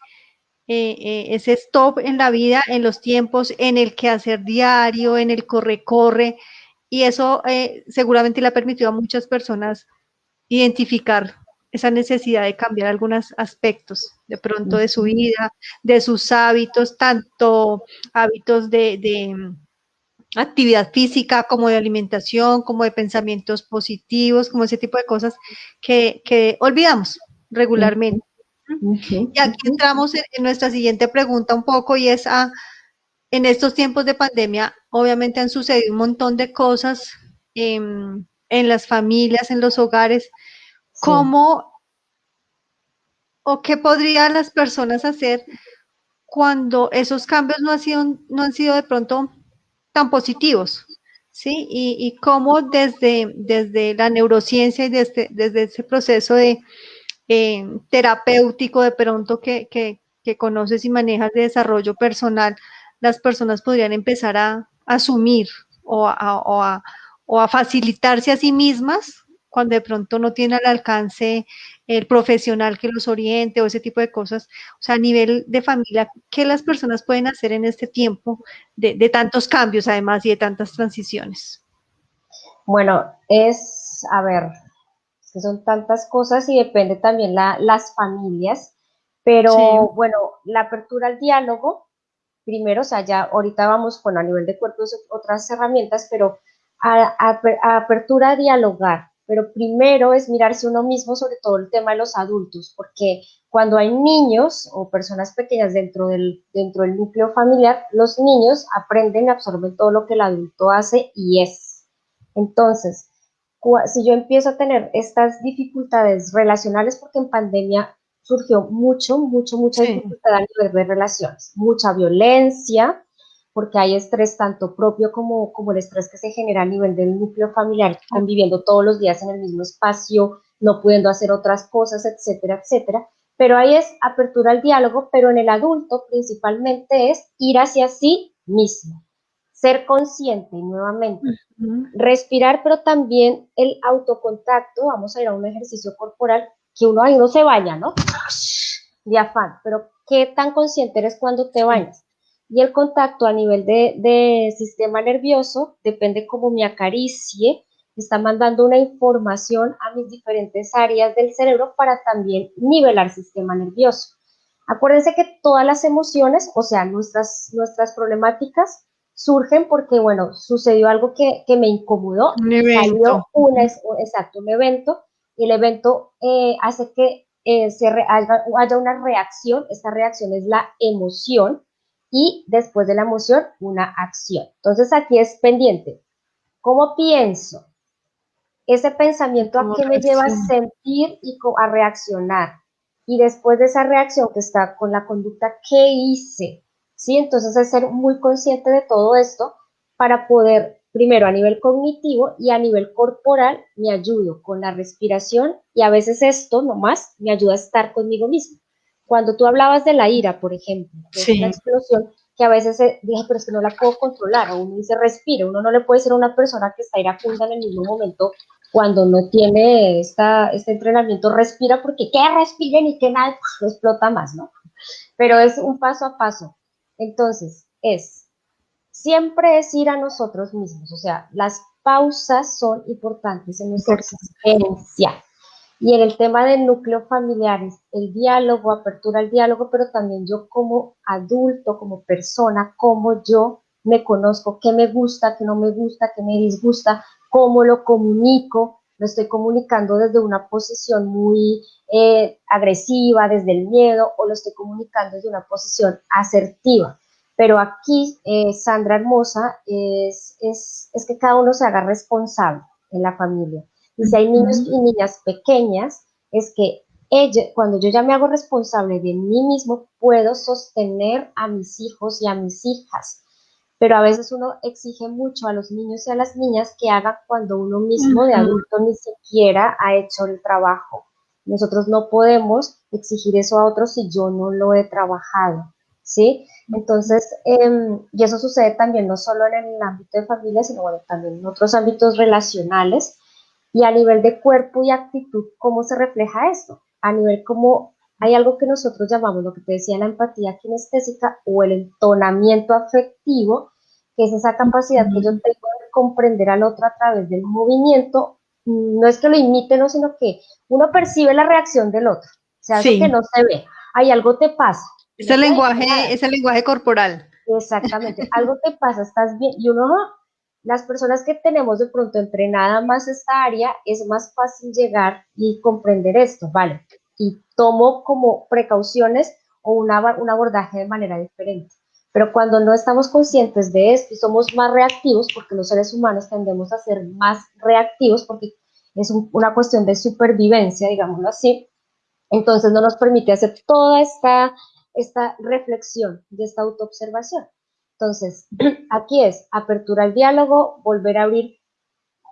eh, eh, ese stop en la vida, en los tiempos, en el que hacer diario, en el corre-corre, y eso eh, seguramente le ha permitido a muchas personas identificar esa necesidad de cambiar algunos aspectos de pronto de su vida, de sus hábitos, tanto hábitos de, actividad física, como de alimentación, como de pensamientos positivos, como ese tipo de cosas que, olvidamos regularmente. Y aquí entramos en, nuestra siguiente pregunta un poco y es a, en estos tiempos de pandemia, obviamente han sucedido un montón de cosas en, las familias, en los hogares. ¿Cómo o qué podrían las personas hacer cuando esos cambios no han sido, no han sido de pronto tan positivos, ¿sí? Y, cómo desde, desde la neurociencia y desde, desde ese proceso de eh, terapéutico de pronto que, conoces y manejas de desarrollo personal, las personas podrían empezar a, asumir o a, o a facilitarse a sí mismas cuando de pronto no tiene al alcance el profesional que los oriente o ese tipo de cosas. O sea, a nivel de familia, ¿qué las personas pueden hacer en este tiempo de, tantos cambios además y de tantas transiciones? Bueno, es, a ver, que son tantas cosas y depende también la, las familias, pero bueno, la apertura al diálogo, primero, o sea, ya ahorita vamos, con a nivel de cuerpos otras herramientas, pero a, apertura a dialogar, pero primero es mirarse uno mismo, sobre todo el tema de los adultos, porque cuando hay niños o personas pequeñas dentro del, dentro del núcleo familiar, los niños aprenden y absorben todo lo que el adulto hace y es. Entonces, si yo empiezo a tener estas dificultades relacionales, porque en pandemia surgió mucho, mucho, mucha dificultad a nivel de relaciones, mucha violencia, porque hay estrés tanto propio como, como el estrés que se genera a nivel del núcleo familiar, conviviendo todos los días en el mismo espacio, no pudiendo hacer otras cosas, etcétera, etcétera. Pero ahí es apertura al diálogo, pero en el adulto principalmente es ir hacia sí mismo, ser consciente nuevamente, respirar, pero también el autocontacto, vamos a ir a un ejercicio corporal que uno ahí no se baña, ¿no? De afán, pero ¿qué tan consciente eres cuando te bañas? Y el contacto a nivel de, de sistema nervioso, depende cómo me acaricie, está mandando una información a mis diferentes áreas del cerebro para también nivelar sistema nervioso. Acuérdense que todas las emociones, o sea, nuestras, nuestras problemáticas, surgen porque, bueno, sucedió algo que, me incomodó, un evento. un, exacto, un evento, y el evento eh, hace que eh, se haya, haya, una reacción, esta reacción es la emoción, y después de la emoción, una acción. Entonces aquí es pendiente, ¿cómo pienso? Ese pensamiento a qué me lleva a sentir y a reaccionar. Y después de esa reacción que está con la conducta, ¿qué hice? ¿Sí? Entonces es ser muy consciente de todo esto para poder, primero a nivel cognitivo y a nivel corporal, me ayudo con la respiración y a veces esto nomás me ayuda a estar conmigo mismo. Cuando tú hablabas de la ira, por ejemplo, que es una explosión, que a veces dije, pero es que no la puedo controlar, o uno dice respire, uno no le puede decir a una persona que está iracunda en el mismo momento cuando no tiene esta, este entrenamiento, respira porque que respiren y que nada pues, explota más, ¿no? Pero es un paso a paso. Entonces, es, siempre es ir a nosotros mismos, o sea, las pausas son importantes en nuestra existencia. Y en el tema del núcleo familiar, el diálogo, apertura al diálogo, pero también yo como adulto, como persona, cómo yo me conozco, qué me gusta, qué no me gusta, qué me disgusta, cómo lo comunico, lo estoy comunicando desde una posición muy eh, agresiva, desde el miedo, o lo estoy comunicando desde una posición asertiva. Pero aquí, eh, Sandra Hermosa, es, es, es que cada uno se haga responsable en la familia. Y si hay niños y niñas pequeñas, es que ella, cuando yo ya me hago responsable de mí mismo, puedo sostener a mis hijos y a mis hijas pero a veces uno exige mucho a los niños y a las niñas que hagan cuando uno mismo de adulto ni siquiera ha hecho el trabajo. Nosotros no podemos exigir eso a otros si yo no lo he trabajado, ¿sí? Entonces, em, y eso sucede también no solo en el ámbito de familia, sino también en otros ámbitos relacionales. Y a nivel de cuerpo y actitud, ¿cómo se refleja esto? A nivel como hay algo que nosotros llamamos, lo que te decía, la empatía kinestésica o el entonamiento afectivo, que es esa capacidad que yo tengo de comprender al otro a través del movimiento. No es que lo imite, no, sino que uno percibe la reacción del otro. O sea, que no se ve. Hay algo te pasa. Es el lenguaje, es el lenguaje corporal. Exactamente. algo te pasa, estás bien. Y uno, las personas que tenemos de pronto entrenada más esta área, es más fácil llegar y comprender esto, ¿vale? y tomo como precauciones o una, un abordaje de manera diferente. Pero cuando no estamos conscientes de esto y somos más reactivos, porque los seres humanos tendemos a ser más reactivos, porque es una cuestión de supervivencia, digámoslo así, entonces no nos permite hacer toda esta, esta reflexión de esta autoobservación. Entonces, aquí es apertura al diálogo, volver a abrir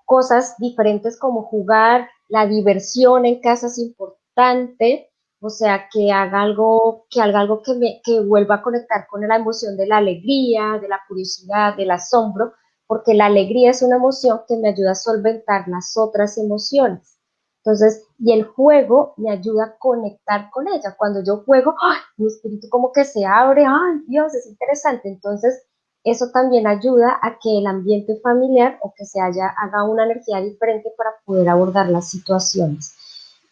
cosas diferentes como jugar, la diversión en casa es importante o sea, que haga algo, que haga algo que, me, que vuelva a conectar con la emoción de la alegría, de la curiosidad, del asombro, porque la alegría es una emoción que me ayuda a solventar las otras emociones. Entonces, y el juego me ayuda a conectar con ella. Cuando yo juego, mi espíritu como que se abre, ¡ay, Dios, es interesante! Entonces, eso también ayuda a que el ambiente familiar o que se haya, haga una energía diferente para poder abordar las situaciones.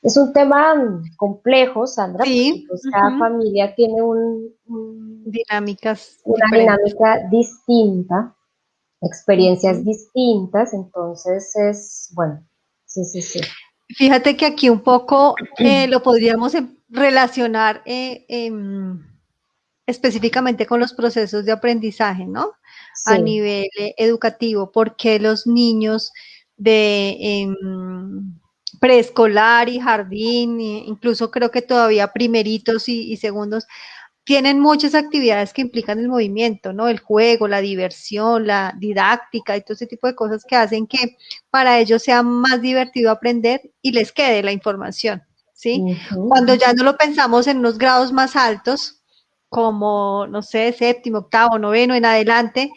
Es un tema complejo, Sandra, sí. Pues cada familia tiene un, dinámicas una dinámica distinta, experiencias distintas, entonces es, bueno, sí, sí, sí. Fíjate que aquí un poco eh, lo podríamos em, relacionar eh, em, específicamente con los procesos de aprendizaje, ¿no? A nivel eh, educativo, porque los niños de em, preescolar y jardín, incluso creo que todavía primeritos y, segundos, tienen muchas actividades que implican el movimiento, ¿no? El juego, la diversión, la didáctica y todo ese tipo de cosas que hacen que para ellos sea más divertido aprender y les quede la información, ¿sí? Cuando ya no lo pensamos en unos grados más altos, como, no sé, séptimo, octavo, noveno en adelante,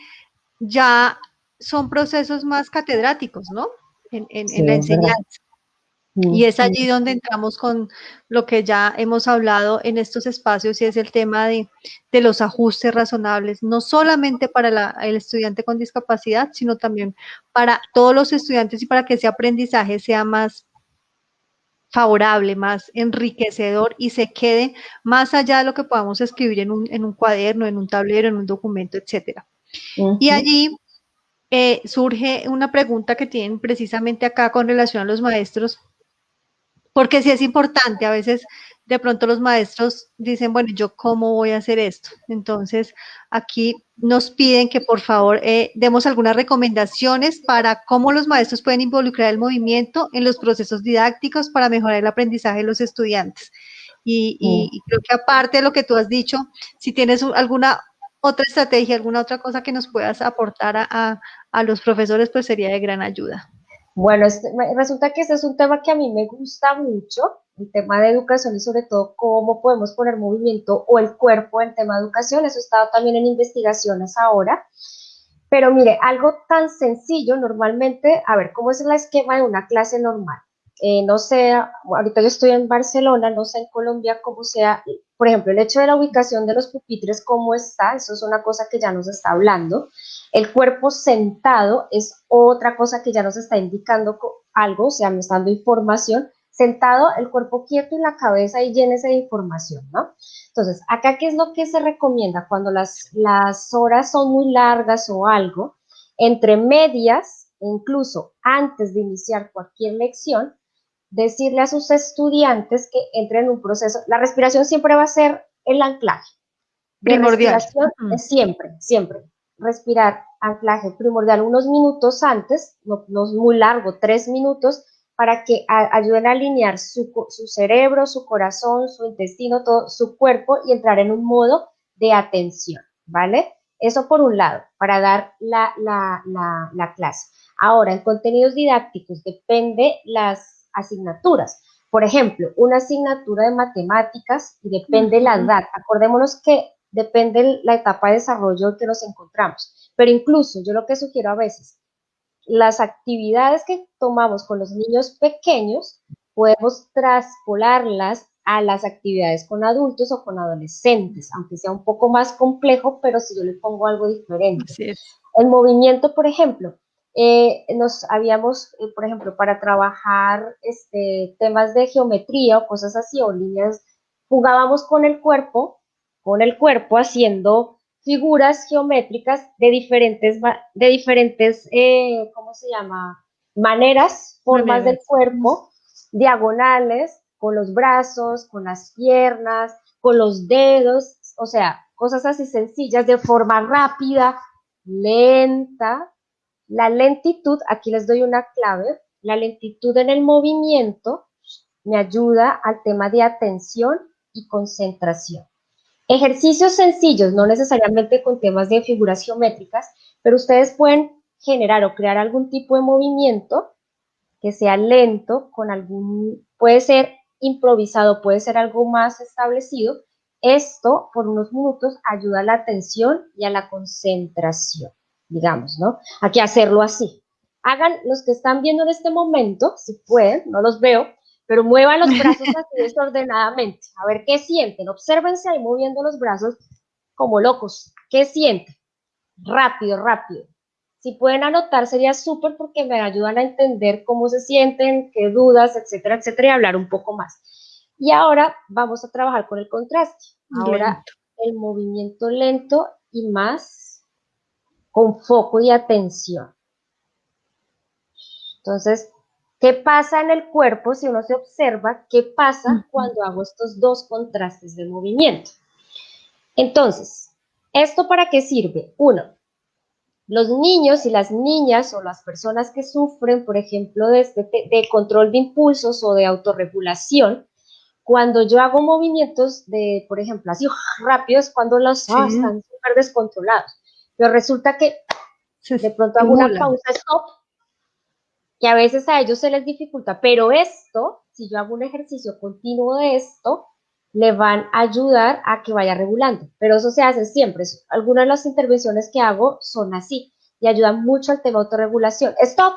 ya son procesos más catedráticos, ¿no? En, la enseñanza. Y es allí donde entramos con lo que ya hemos hablado en estos espacios y es el tema de, los ajustes razonables, no solamente para el estudiante con discapacidad, sino también para todos los estudiantes y para que ese aprendizaje sea más favorable, más enriquecedor y se quede más allá de lo que podamos escribir en un, en un cuaderno, en un tablero, en un documento, etcétera. Y allí eh, surge una pregunta que tienen precisamente acá con relación a los maestros porque sí es importante, a veces de pronto los maestros dicen, bueno, ¿yo cómo voy a hacer esto? Entonces, aquí nos piden que por favor eh, demos algunas recomendaciones para cómo los maestros pueden involucrar el movimiento en los procesos didácticos para mejorar el aprendizaje de los estudiantes. Y, mm. creo que aparte de lo que tú has dicho, si tienes alguna otra estrategia, alguna otra cosa que nos puedas aportar a, a los profesores, pues sería de gran ayuda. Bueno, resulta que este es un tema que a mí me gusta mucho, el tema de educación y sobre todo cómo podemos poner movimiento o el cuerpo en tema de educación. Eso estado también en investigaciones ahora. Pero mire, algo tan sencillo, normalmente, a ver, ¿cómo es el esquema de una clase normal? Eh, no sé, ahorita yo estoy en Barcelona, no sé en Colombia cómo sea, por ejemplo, el hecho de la ubicación de los pupitres, cómo está, eso es una cosa que ya nos está hablando. El cuerpo sentado es otra cosa que ya nos está indicando algo, o sea, me está dando información. Sentado, el cuerpo quieto y la cabeza y llénese de información, ¿no? Entonces, acá, ¿qué es lo que se recomienda? Cuando las, las horas son muy largas o algo, entre medias, e incluso antes de iniciar cualquier lección, decirle a sus estudiantes que entren en un proceso. La respiración siempre va a ser el anclaje. Primordial. siempre, siempre respirar anclaje primordial unos minutos antes, no, es muy largo, tres minutos, para que ayuden a alinear su, cerebro, su corazón, su intestino, todo su cuerpo y entrar en un modo de atención, ¿vale? Eso por un lado, para dar la, la clase. Ahora, en contenidos didácticos depende las asignaturas. Por ejemplo, una asignatura de matemáticas y depende la edad. Acordémonos que depende la etapa de desarrollo que nos encontramos. Pero incluso yo lo que sugiero a veces, las actividades que tomamos con los niños pequeños, podemos traspolarlas a las actividades con adultos o con adolescentes, aunque sea un poco más complejo, pero si yo le pongo algo diferente. El movimiento, por ejemplo, eh, nos habíamos, eh, por ejemplo, para trabajar este, temas de geometría o cosas así, o líneas, jugábamos con el cuerpo con el cuerpo haciendo figuras geométricas de diferentes, de diferentes eh, ¿cómo se llama? Maneras, formas del cuerpo, diagonales, con los brazos, con las piernas, con los dedos, o sea, cosas así sencillas, de forma rápida, lenta. La lentitud, aquí les doy una clave, la lentitud en el movimiento me ayuda al tema de atención y concentración. Ejercicios sencillos, no necesariamente con temas de figuras geométricas, pero ustedes pueden generar o crear algún tipo de movimiento que sea lento, con algún, puede ser improvisado, puede ser algo más establecido. Esto, por unos minutos, ayuda a la atención y a la concentración, digamos, ¿no? Aquí hacerlo así. Hagan los que están viendo en este momento, si pueden, no los veo, pero muevan los brazos así desordenadamente. A ver qué sienten. Obsérvense ahí moviendo los brazos como locos. ¿Qué sienten? Rápido, rápido. Si pueden anotar sería súper porque me ayudan a entender cómo se sienten, qué dudas, etcétera, etcétera, y hablar un poco más. Y ahora vamos a trabajar con el contraste. Ahora el movimiento lento y más con foco y atención. Entonces, ¿Qué pasa en el cuerpo si uno se observa? ¿Qué pasa cuando hago estos dos contrastes de movimiento? Entonces, ¿esto para qué sirve? Uno, los niños y las niñas o las personas que sufren, por ejemplo, de, este, de control de impulsos o de autorregulación, cuando yo hago movimientos de, por ejemplo, así rápidos, cuando los ah, están súper descontrolados. Pero resulta que de pronto hago una pausa, stop, que a veces a ellos se les dificulta, pero esto, si yo hago un ejercicio continuo de esto, le van a ayudar a que vaya regulando, pero eso se hace siempre. Algunas de las intervenciones que hago son así. y ayuda mucho al tema de autorregulación. Stop,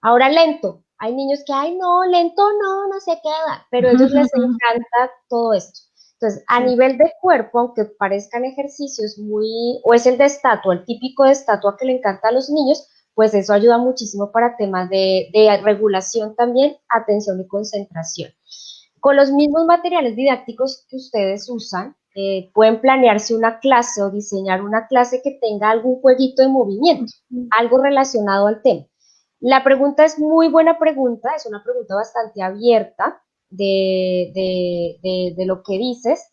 ahora lento. Hay niños que, ay, no, lento no, no se queda, pero a ellos les encanta todo esto. Entonces, a nivel de cuerpo, aunque parezcan ejercicios muy, o es el de estatua, el típico de estatua que le encanta a los niños, pues eso ayuda muchísimo para temas de, de regulación también, atención y concentración. Con los mismos materiales didácticos que ustedes usan, eh, pueden planearse una clase o diseñar una clase que tenga algún jueguito de movimiento, algo relacionado al tema. La pregunta es muy buena pregunta, es una pregunta bastante abierta de, de lo que dices,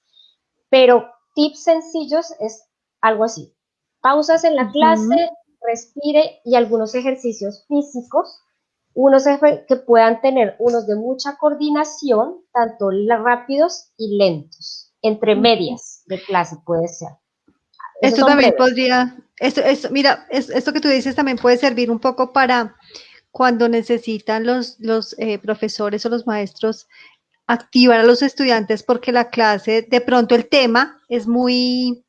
pero tips sencillos es algo así. Pausas en la clase, respire y algunos ejercicios físicos. Unos que puedan tener unos de mucha coordinación, tanto rápidos y lentos, entre medias de clase puede ser. esto también podría, esto, esto, mira, esto que tú dices también puede servir un poco para cuando necesitan los, los eh, profesores o los maestros activar a los estudiantes porque la clase, de pronto el tema es muy,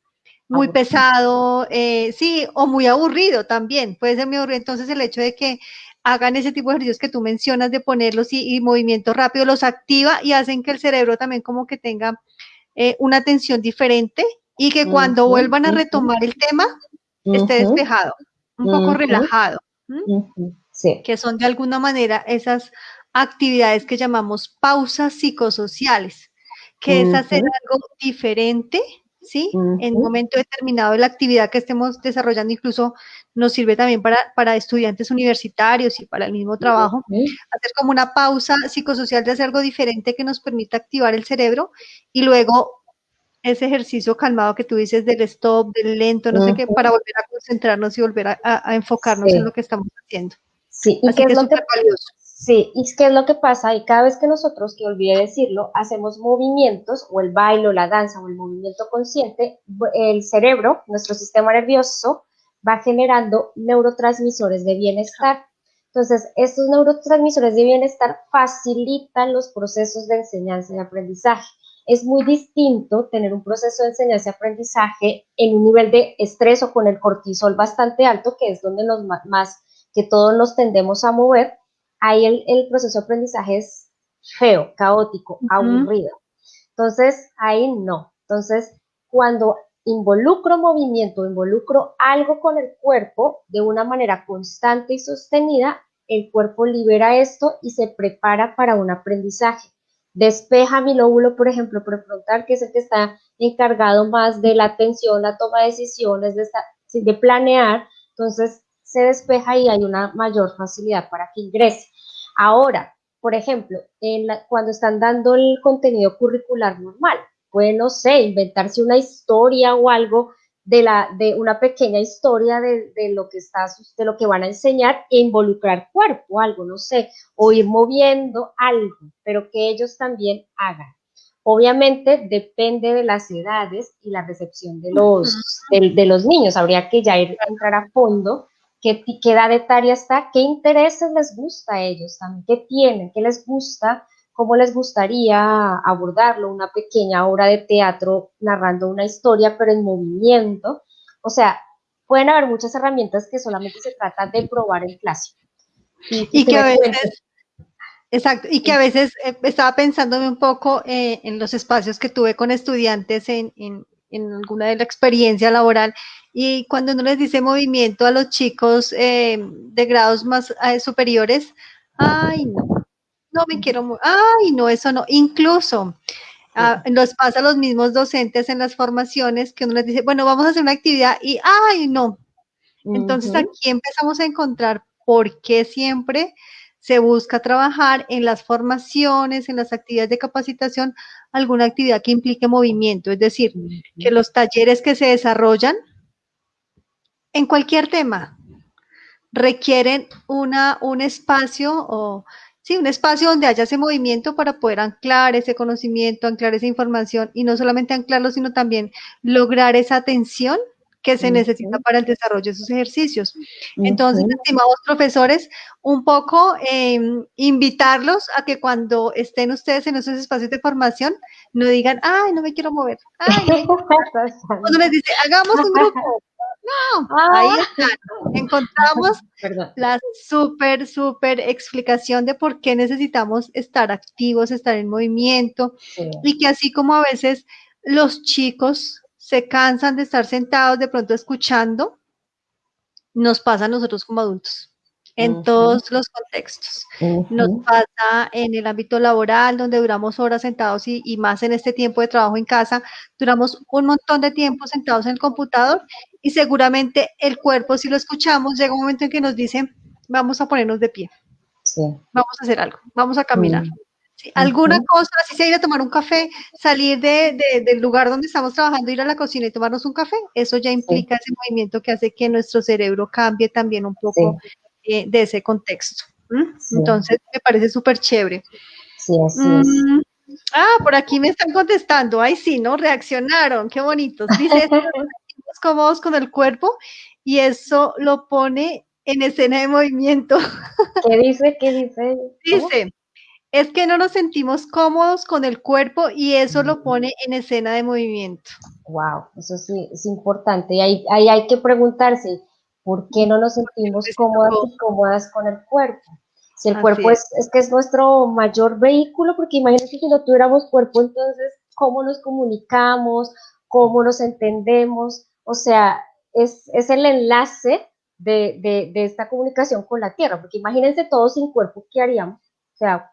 muy pesado, eh, sí, o muy aburrido también, puede ser muy aburrido. Entonces el hecho de que hagan ese tipo de ejercicios que tú mencionas de ponerlos y, movimiento rápido, los activa y hacen que el cerebro también como que tenga eh, una atención diferente y que cuando vuelvan a retomar el tema esté despejado, un poco relajado. Que son de alguna manera esas actividades que llamamos pausas psicosociales, que es hacer algo diferente ¿sí? En un momento determinado de la actividad que estemos desarrollando, incluso nos sirve también para, para estudiantes universitarios y para el mismo trabajo, hacer como una pausa psicosocial de hacer algo diferente que nos permita activar el cerebro y luego ese ejercicio calmado que tú dices del stop, del lento, no sé qué, para volver a concentrarnos y volver a, enfocarnos en lo que estamos haciendo. Sí, y que es, lo que, valioso. Sí, y qué es lo que pasa, y cada vez que nosotros, que olvidé decirlo, hacemos movimientos, o el baile, o la danza, o el movimiento consciente, el cerebro, nuestro sistema nervioso, va generando neurotransmisores de bienestar. Entonces, estos neurotransmisores de bienestar facilitan los procesos de enseñanza y aprendizaje. Es muy distinto tener un proceso de enseñanza y aprendizaje en un nivel de estrés o con el cortisol bastante alto, que es donde nos más que todos nos tendemos a mover, ahí el, proceso de aprendizaje es feo, caótico, aburrido. Entonces, ahí no. Entonces, cuando involucro movimiento, involucro algo con el cuerpo de una manera constante y sostenida, el cuerpo libera esto y se prepara para un aprendizaje. Despeja mi lóbulo, por ejemplo, prefrontal, que es el que está encargado más de la atención, la toma de decisiones, de, de planear. Entonces, se despeja y hay una mayor facilidad para que ingrese. Ahora, por ejemplo, cuando están dando el contenido curricular normal, puede, no sé, inventarse una historia o algo de, la, de una pequeña historia de, lo que está, de lo que van a enseñar e involucrar cuerpo, algo, no sé, o ir moviendo algo, pero que ellos también hagan. Obviamente depende de las edades y la recepción de los, de, los niños. Habría que ya ir, entrar a fondo qué, qué edad etaria está, qué intereses les gusta a ellos también, qué tienen, qué les gusta, cómo les gustaría abordarlo, una pequeña obra de teatro narrando una historia, pero en movimiento. O sea, pueden haber muchas herramientas que solamente se trata de probar en clase. Y, que a veces, exacto, y que a veces eh, estaba pensándome un poco eh, en los espacios que tuve con estudiantes en, en, en alguna de la experiencia laboral y cuando uno les dice movimiento a los chicos eh, de grados más eh, superiores, ay, no, no me quiero, ay, no, eso no. Incluso ah, nos pasa a los mismos docentes en las formaciones que uno les dice, bueno, vamos a hacer una actividad y, ay, no. Entonces aquí empezamos a encontrar por qué siempre se busca trabajar en las formaciones, en las actividades de capacitación, alguna actividad que implique movimiento, es decir, que los talleres que se desarrollan en cualquier tema requieren una, un espacio o sí, un espacio donde haya ese movimiento para poder anclar ese conocimiento, anclar esa información y no solamente anclarlo, sino también lograr esa atención que se necesita para el desarrollo de esos ejercicios. Entonces, estimados profesores, un poco em, invitarlos a que cuando estén ustedes en esos espacios de formación, no digan, ay, no me quiero mover. Ay, cuando les dice, hagamos un grupo, No, ahí está. Encontramos la súper, súper explicación de por qué necesitamos estar activos, estar en movimiento y que así como a veces los chicos se cansan de estar sentados de pronto escuchando, nos pasa a nosotros como adultos en todos los contextos. Nos pasa en el ámbito laboral, donde duramos horas sentados y, y, más en este tiempo de trabajo en casa, duramos un montón de tiempo sentados en el computador y seguramente el cuerpo, si lo escuchamos, llega un momento en que nos dice, vamos a ponernos de pie, vamos a hacer algo, vamos a caminar. Alguna cosa, así sea ir a tomar un café, salir de, del lugar donde estamos trabajando, ir a la cocina y tomarnos un café, eso ya implica ese movimiento que hace que nuestro cerebro cambie también un poco eh, de ese contexto. Entonces, me parece súper chévere. Sí, así es. Mm, ah, por aquí me están contestando. Ay, sí, ¿no? Reaccionaron. Qué bonitos. Dice, cómodos con el cuerpo y eso lo pone en escena de movimiento. ¿Qué dice? ¿Qué dice? Dice, es que no nos sentimos cómodos con el cuerpo y eso lo pone en escena de movimiento. Wow, eso sí es importante. Y ahí, ahí hay que preguntarse, ¿por qué no nos sentimos cómodas y cómodas con el cuerpo? Si el cuerpo es. es, que es nuestro mayor vehículo, porque imagínense si no tuviéramos cuerpo, entonces, ¿cómo nos comunicamos? ¿Cómo nos entendemos? O sea, es, el enlace de, esta comunicación con la Tierra, porque imagínense todos sin cuerpo, ¿qué haríamos? O sea,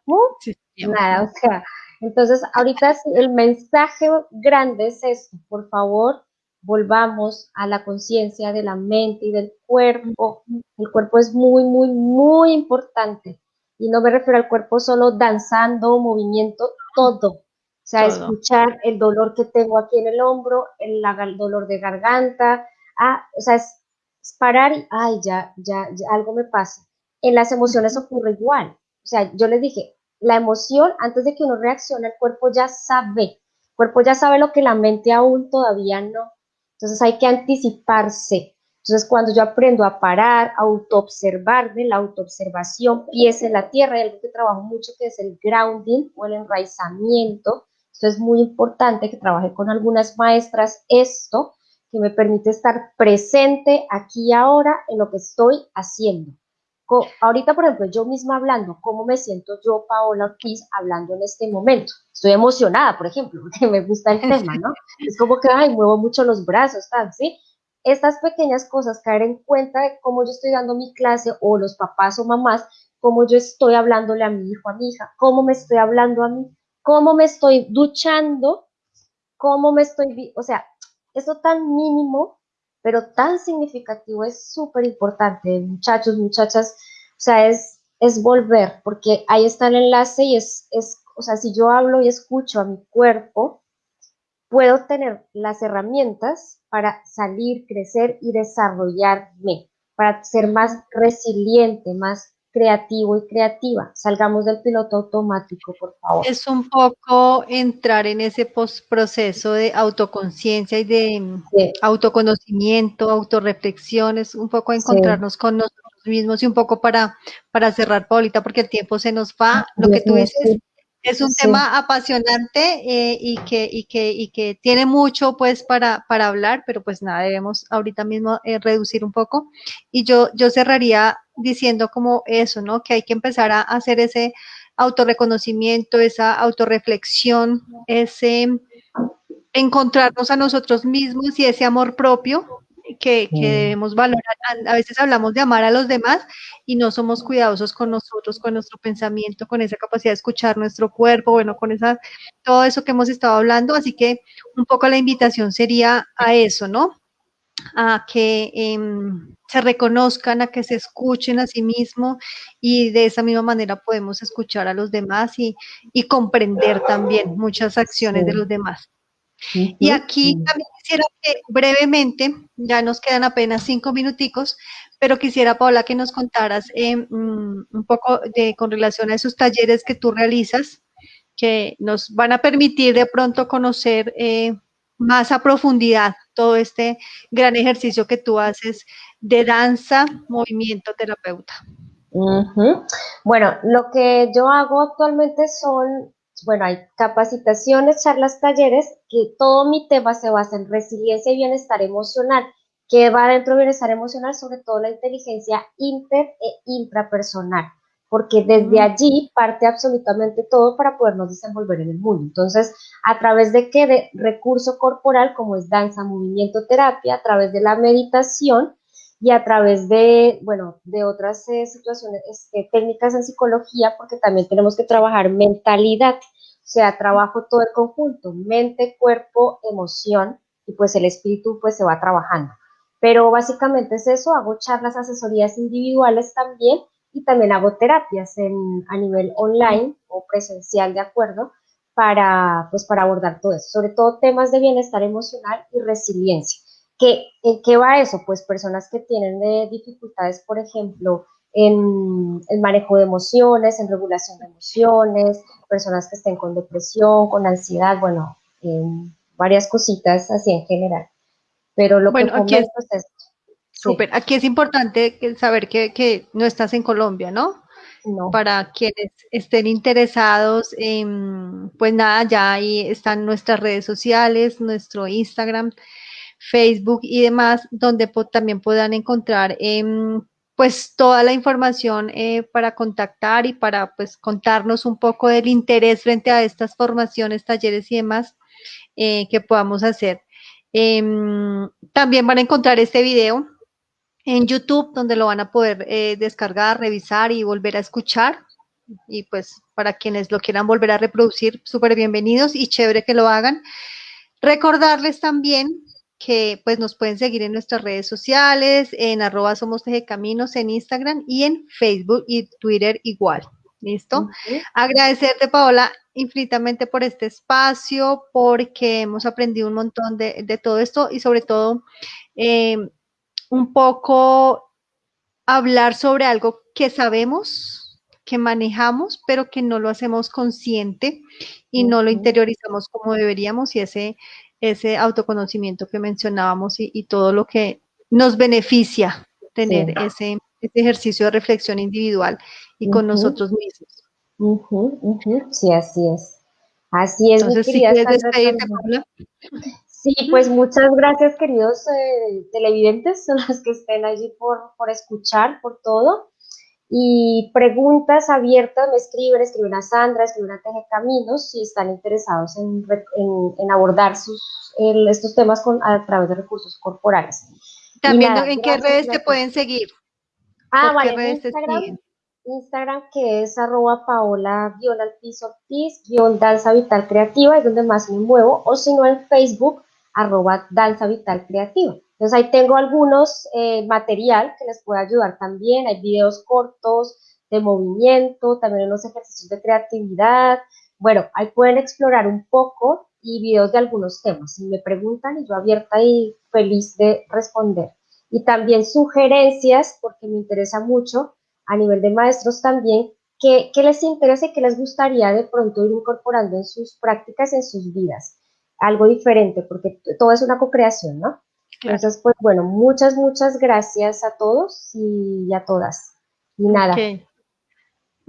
nada, o sea, entonces ahorita el mensaje grande es esto, por favor, volvamos a la conciencia de la mente y del cuerpo. El cuerpo es muy, muy, muy importante. Y no me refiero al cuerpo solo danzando, movimiento, todo. O sea, escuchar el dolor que tengo aquí en el hombro, el, dolor de garganta, ah, o sea, es, parar y, ay, ya, ya, algo me pasa. En las emociones ocurre igual. O sea, yo les dije, la emoción, antes de que uno reaccione, el cuerpo ya sabe. El cuerpo ya sabe lo que la mente aún todavía no. Entonces hay que anticiparse. Entonces, cuando yo aprendo a parar, a autoobservarme, la autoobservación, pies en la tierra, hay algo que trabajo mucho que es el grounding o el enraizamiento, entonces es muy importante que trabaje con algunas maestras esto, que me permite estar presente aquí y ahora en lo que estoy haciendo. Ahorita, por ejemplo, yo misma hablando, ¿cómo me siento yo, Paola Ortiz, hablando en este momento? Estoy emocionada, por ejemplo, porque me gusta el tema, ¿no? Es como que, ay, muevo mucho los brazos, tal, ¿sí? Estas pequeñas cosas, caer en cuenta de cómo yo estoy dando mi clase o los papás o mamás, cómo yo estoy hablándole a mi hijo, a mi hija, cómo me estoy hablando a mí, cómo me estoy duchando, cómo me estoy, o sea, eso tan mínimo, pero tan significativo es súper importante, muchachos, muchachas, o sea, es, es volver, porque ahí está el enlace y es, es, o sea, si yo hablo y escucho a mi cuerpo, puedo tener las herramientas para salir, crecer y desarrollarme, para ser más resiliente, más creativo y creativa. Salgamos del piloto automático, por favor. Es un poco entrar en ese proceso de autoconciencia y de autoconocimiento, autorreflexión, es un poco encontrarnos con nosotros mismos y un poco para, para cerrar, Paulita, porque el tiempo se nos va. Lo que tú dices es un tema apasionante eh, y, que, y, que, y que tiene mucho pues para, para hablar, pero pues nada, debemos ahorita mismo eh, reducir un poco. Y yo, yo cerraría diciendo como eso, ¿no? Que hay que empezar a hacer ese autorreconocimiento, esa autorreflexión, ese encontrarnos a nosotros mismos y ese amor propio que, debemos valorar. A veces hablamos de amar a los demás y no somos cuidadosos con nosotros, con nuestro pensamiento, con esa capacidad de escuchar nuestro cuerpo, bueno, con esa, todo eso que hemos estado hablando. Así que un poco la invitación sería a eso, ¿no? A que em, se reconozcan, a que se escuchen a sí mismos y de esa misma manera podemos escuchar a los demás y, y comprender también muchas acciones de los demás. Y aquí también quisiera que brevemente, ya nos quedan apenas cinco minuticos, pero quisiera, Paola, que nos contaras eh, un poco de, con relación a esos talleres que tú realizas, que nos van a permitir de pronto conocer eh, más a profundidad todo este gran ejercicio que tú haces de danza, movimiento terapeuta. Bueno, lo que yo hago actualmente son bueno, hay capacitaciones, charlas, talleres, que todo mi tema se basa en resiliencia y bienestar emocional. que va dentro del bienestar emocional, sobre todo la inteligencia inter e intrapersonal, porque desde allí parte absolutamente todo para podernos desenvolver en el mundo. Entonces, ¿a través de qué? De recurso corporal, como es danza, movimiento, terapia, a través de la meditación, y a través de, bueno, de otras eh, situaciones, este, técnicas en psicología, porque también tenemos que trabajar mentalidad, o sea, trabajo todo el conjunto, mente, cuerpo, emoción, y pues el espíritu pues se va trabajando. Pero básicamente es eso, hago charlas, asesorías individuales también, y también hago terapias en, a nivel online o presencial, de acuerdo, para, pues, para abordar todo eso, sobre todo temas de bienestar emocional y resiliencia ¿En qué va eso? Pues personas que tienen eh, dificultades, por ejemplo, en el manejo de emociones, en regulación de emociones, personas que estén con depresión, con ansiedad, bueno, varias cositas así en general. Pero lo bueno, que aquí es, es Súper, aquí es importante saber que, no estás en Colombia, ¿no? No. Para quienes estén interesados, en, pues nada, ya ahí están nuestras redes sociales, nuestro Instagram, Facebook y demás, donde también puedan encontrar em, pues toda la información eh, para contactar y para pues contarnos un poco del interés frente a estas formaciones, talleres y demás eh, que podamos hacer. Em, también van a encontrar este video en YouTube, donde lo van a poder eh, descargar, revisar y volver a escuchar. Y pues para quienes lo quieran volver a reproducir, súper bienvenidos y chévere que lo hagan. Recordarles también que pues nos pueden seguir en nuestras redes sociales, en arroba somos caminos en Instagram y en Facebook y Twitter igual. ¿Listo? Agradecerte, Paola, infinitamente por este espacio, porque hemos aprendido un montón de, todo esto y sobre todo eh, un poco hablar sobre algo que sabemos, que manejamos, pero que no lo hacemos consciente y no lo interiorizamos como deberíamos y ese ese autoconocimiento que mencionábamos y, todo lo que nos beneficia tener ese, ejercicio de reflexión individual y con nosotros mismos. Sí, así es. Así es. Entonces, si quieres despedirte, Paula. Sí, pues muchas gracias, queridos eh, televidentes, son los que estén allí por, por escuchar, por todo y preguntas abiertas me escriben, escriben a Sandra, escriben a Teje Caminos si están interesados en, en, abordar sus, estos temas con, a través de recursos corporales. También, ¿en qué redes te pueden seguir? Ah, vale, Instagram, Instagram que es arroba paola guion al piso guion danza vital creativa, es donde más me muevo, o si no en Facebook, arroba danza vital creativa. Entonces ahí tengo algunos eh, material que les puede ayudar también, hay videos cortos de movimiento, también unos ejercicios de creatividad. Bueno, ahí pueden explorar un poco y videos de algunos temas. Si me preguntan, y yo abierta y feliz de responder. Y también sugerencias, porque me interesa mucho a nivel de maestros también, qué, qué les interesa y qué les gustaría de pronto ir incorporando en sus prácticas, en sus vidas. Algo diferente, porque todo es una co-creación, ¿no? Entonces, pues bueno, muchas, muchas gracias a todos y a todas. Y nada.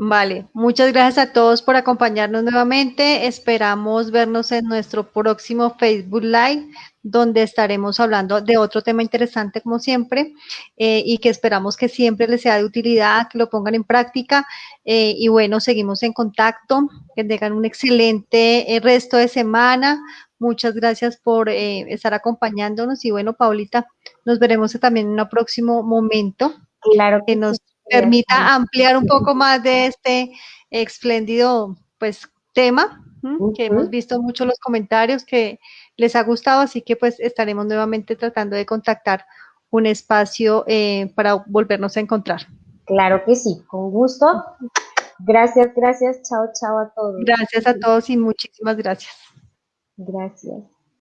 Vale, muchas gracias a todos por acompañarnos nuevamente. Esperamos vernos en nuestro próximo Facebook Live, donde estaremos hablando de otro tema interesante como siempre eh, y que esperamos que siempre les sea de utilidad, que lo pongan en práctica. Eh, y bueno, seguimos en contacto, que tengan un excelente eh, resto de semana. Muchas gracias por eh, estar acompañándonos y bueno, Paulita, nos veremos también en un próximo momento. Claro que, nos permita ampliar un poco más de este espléndido pues tema que hemos visto mucho los comentarios que les ha gustado, así que pues estaremos nuevamente tratando de contactar un espacio eh, para volvernos a encontrar. Claro que sí, con gusto. Gracias, gracias, chao, chao a todos. Gracias a todos y muchísimas gracias. Gracias.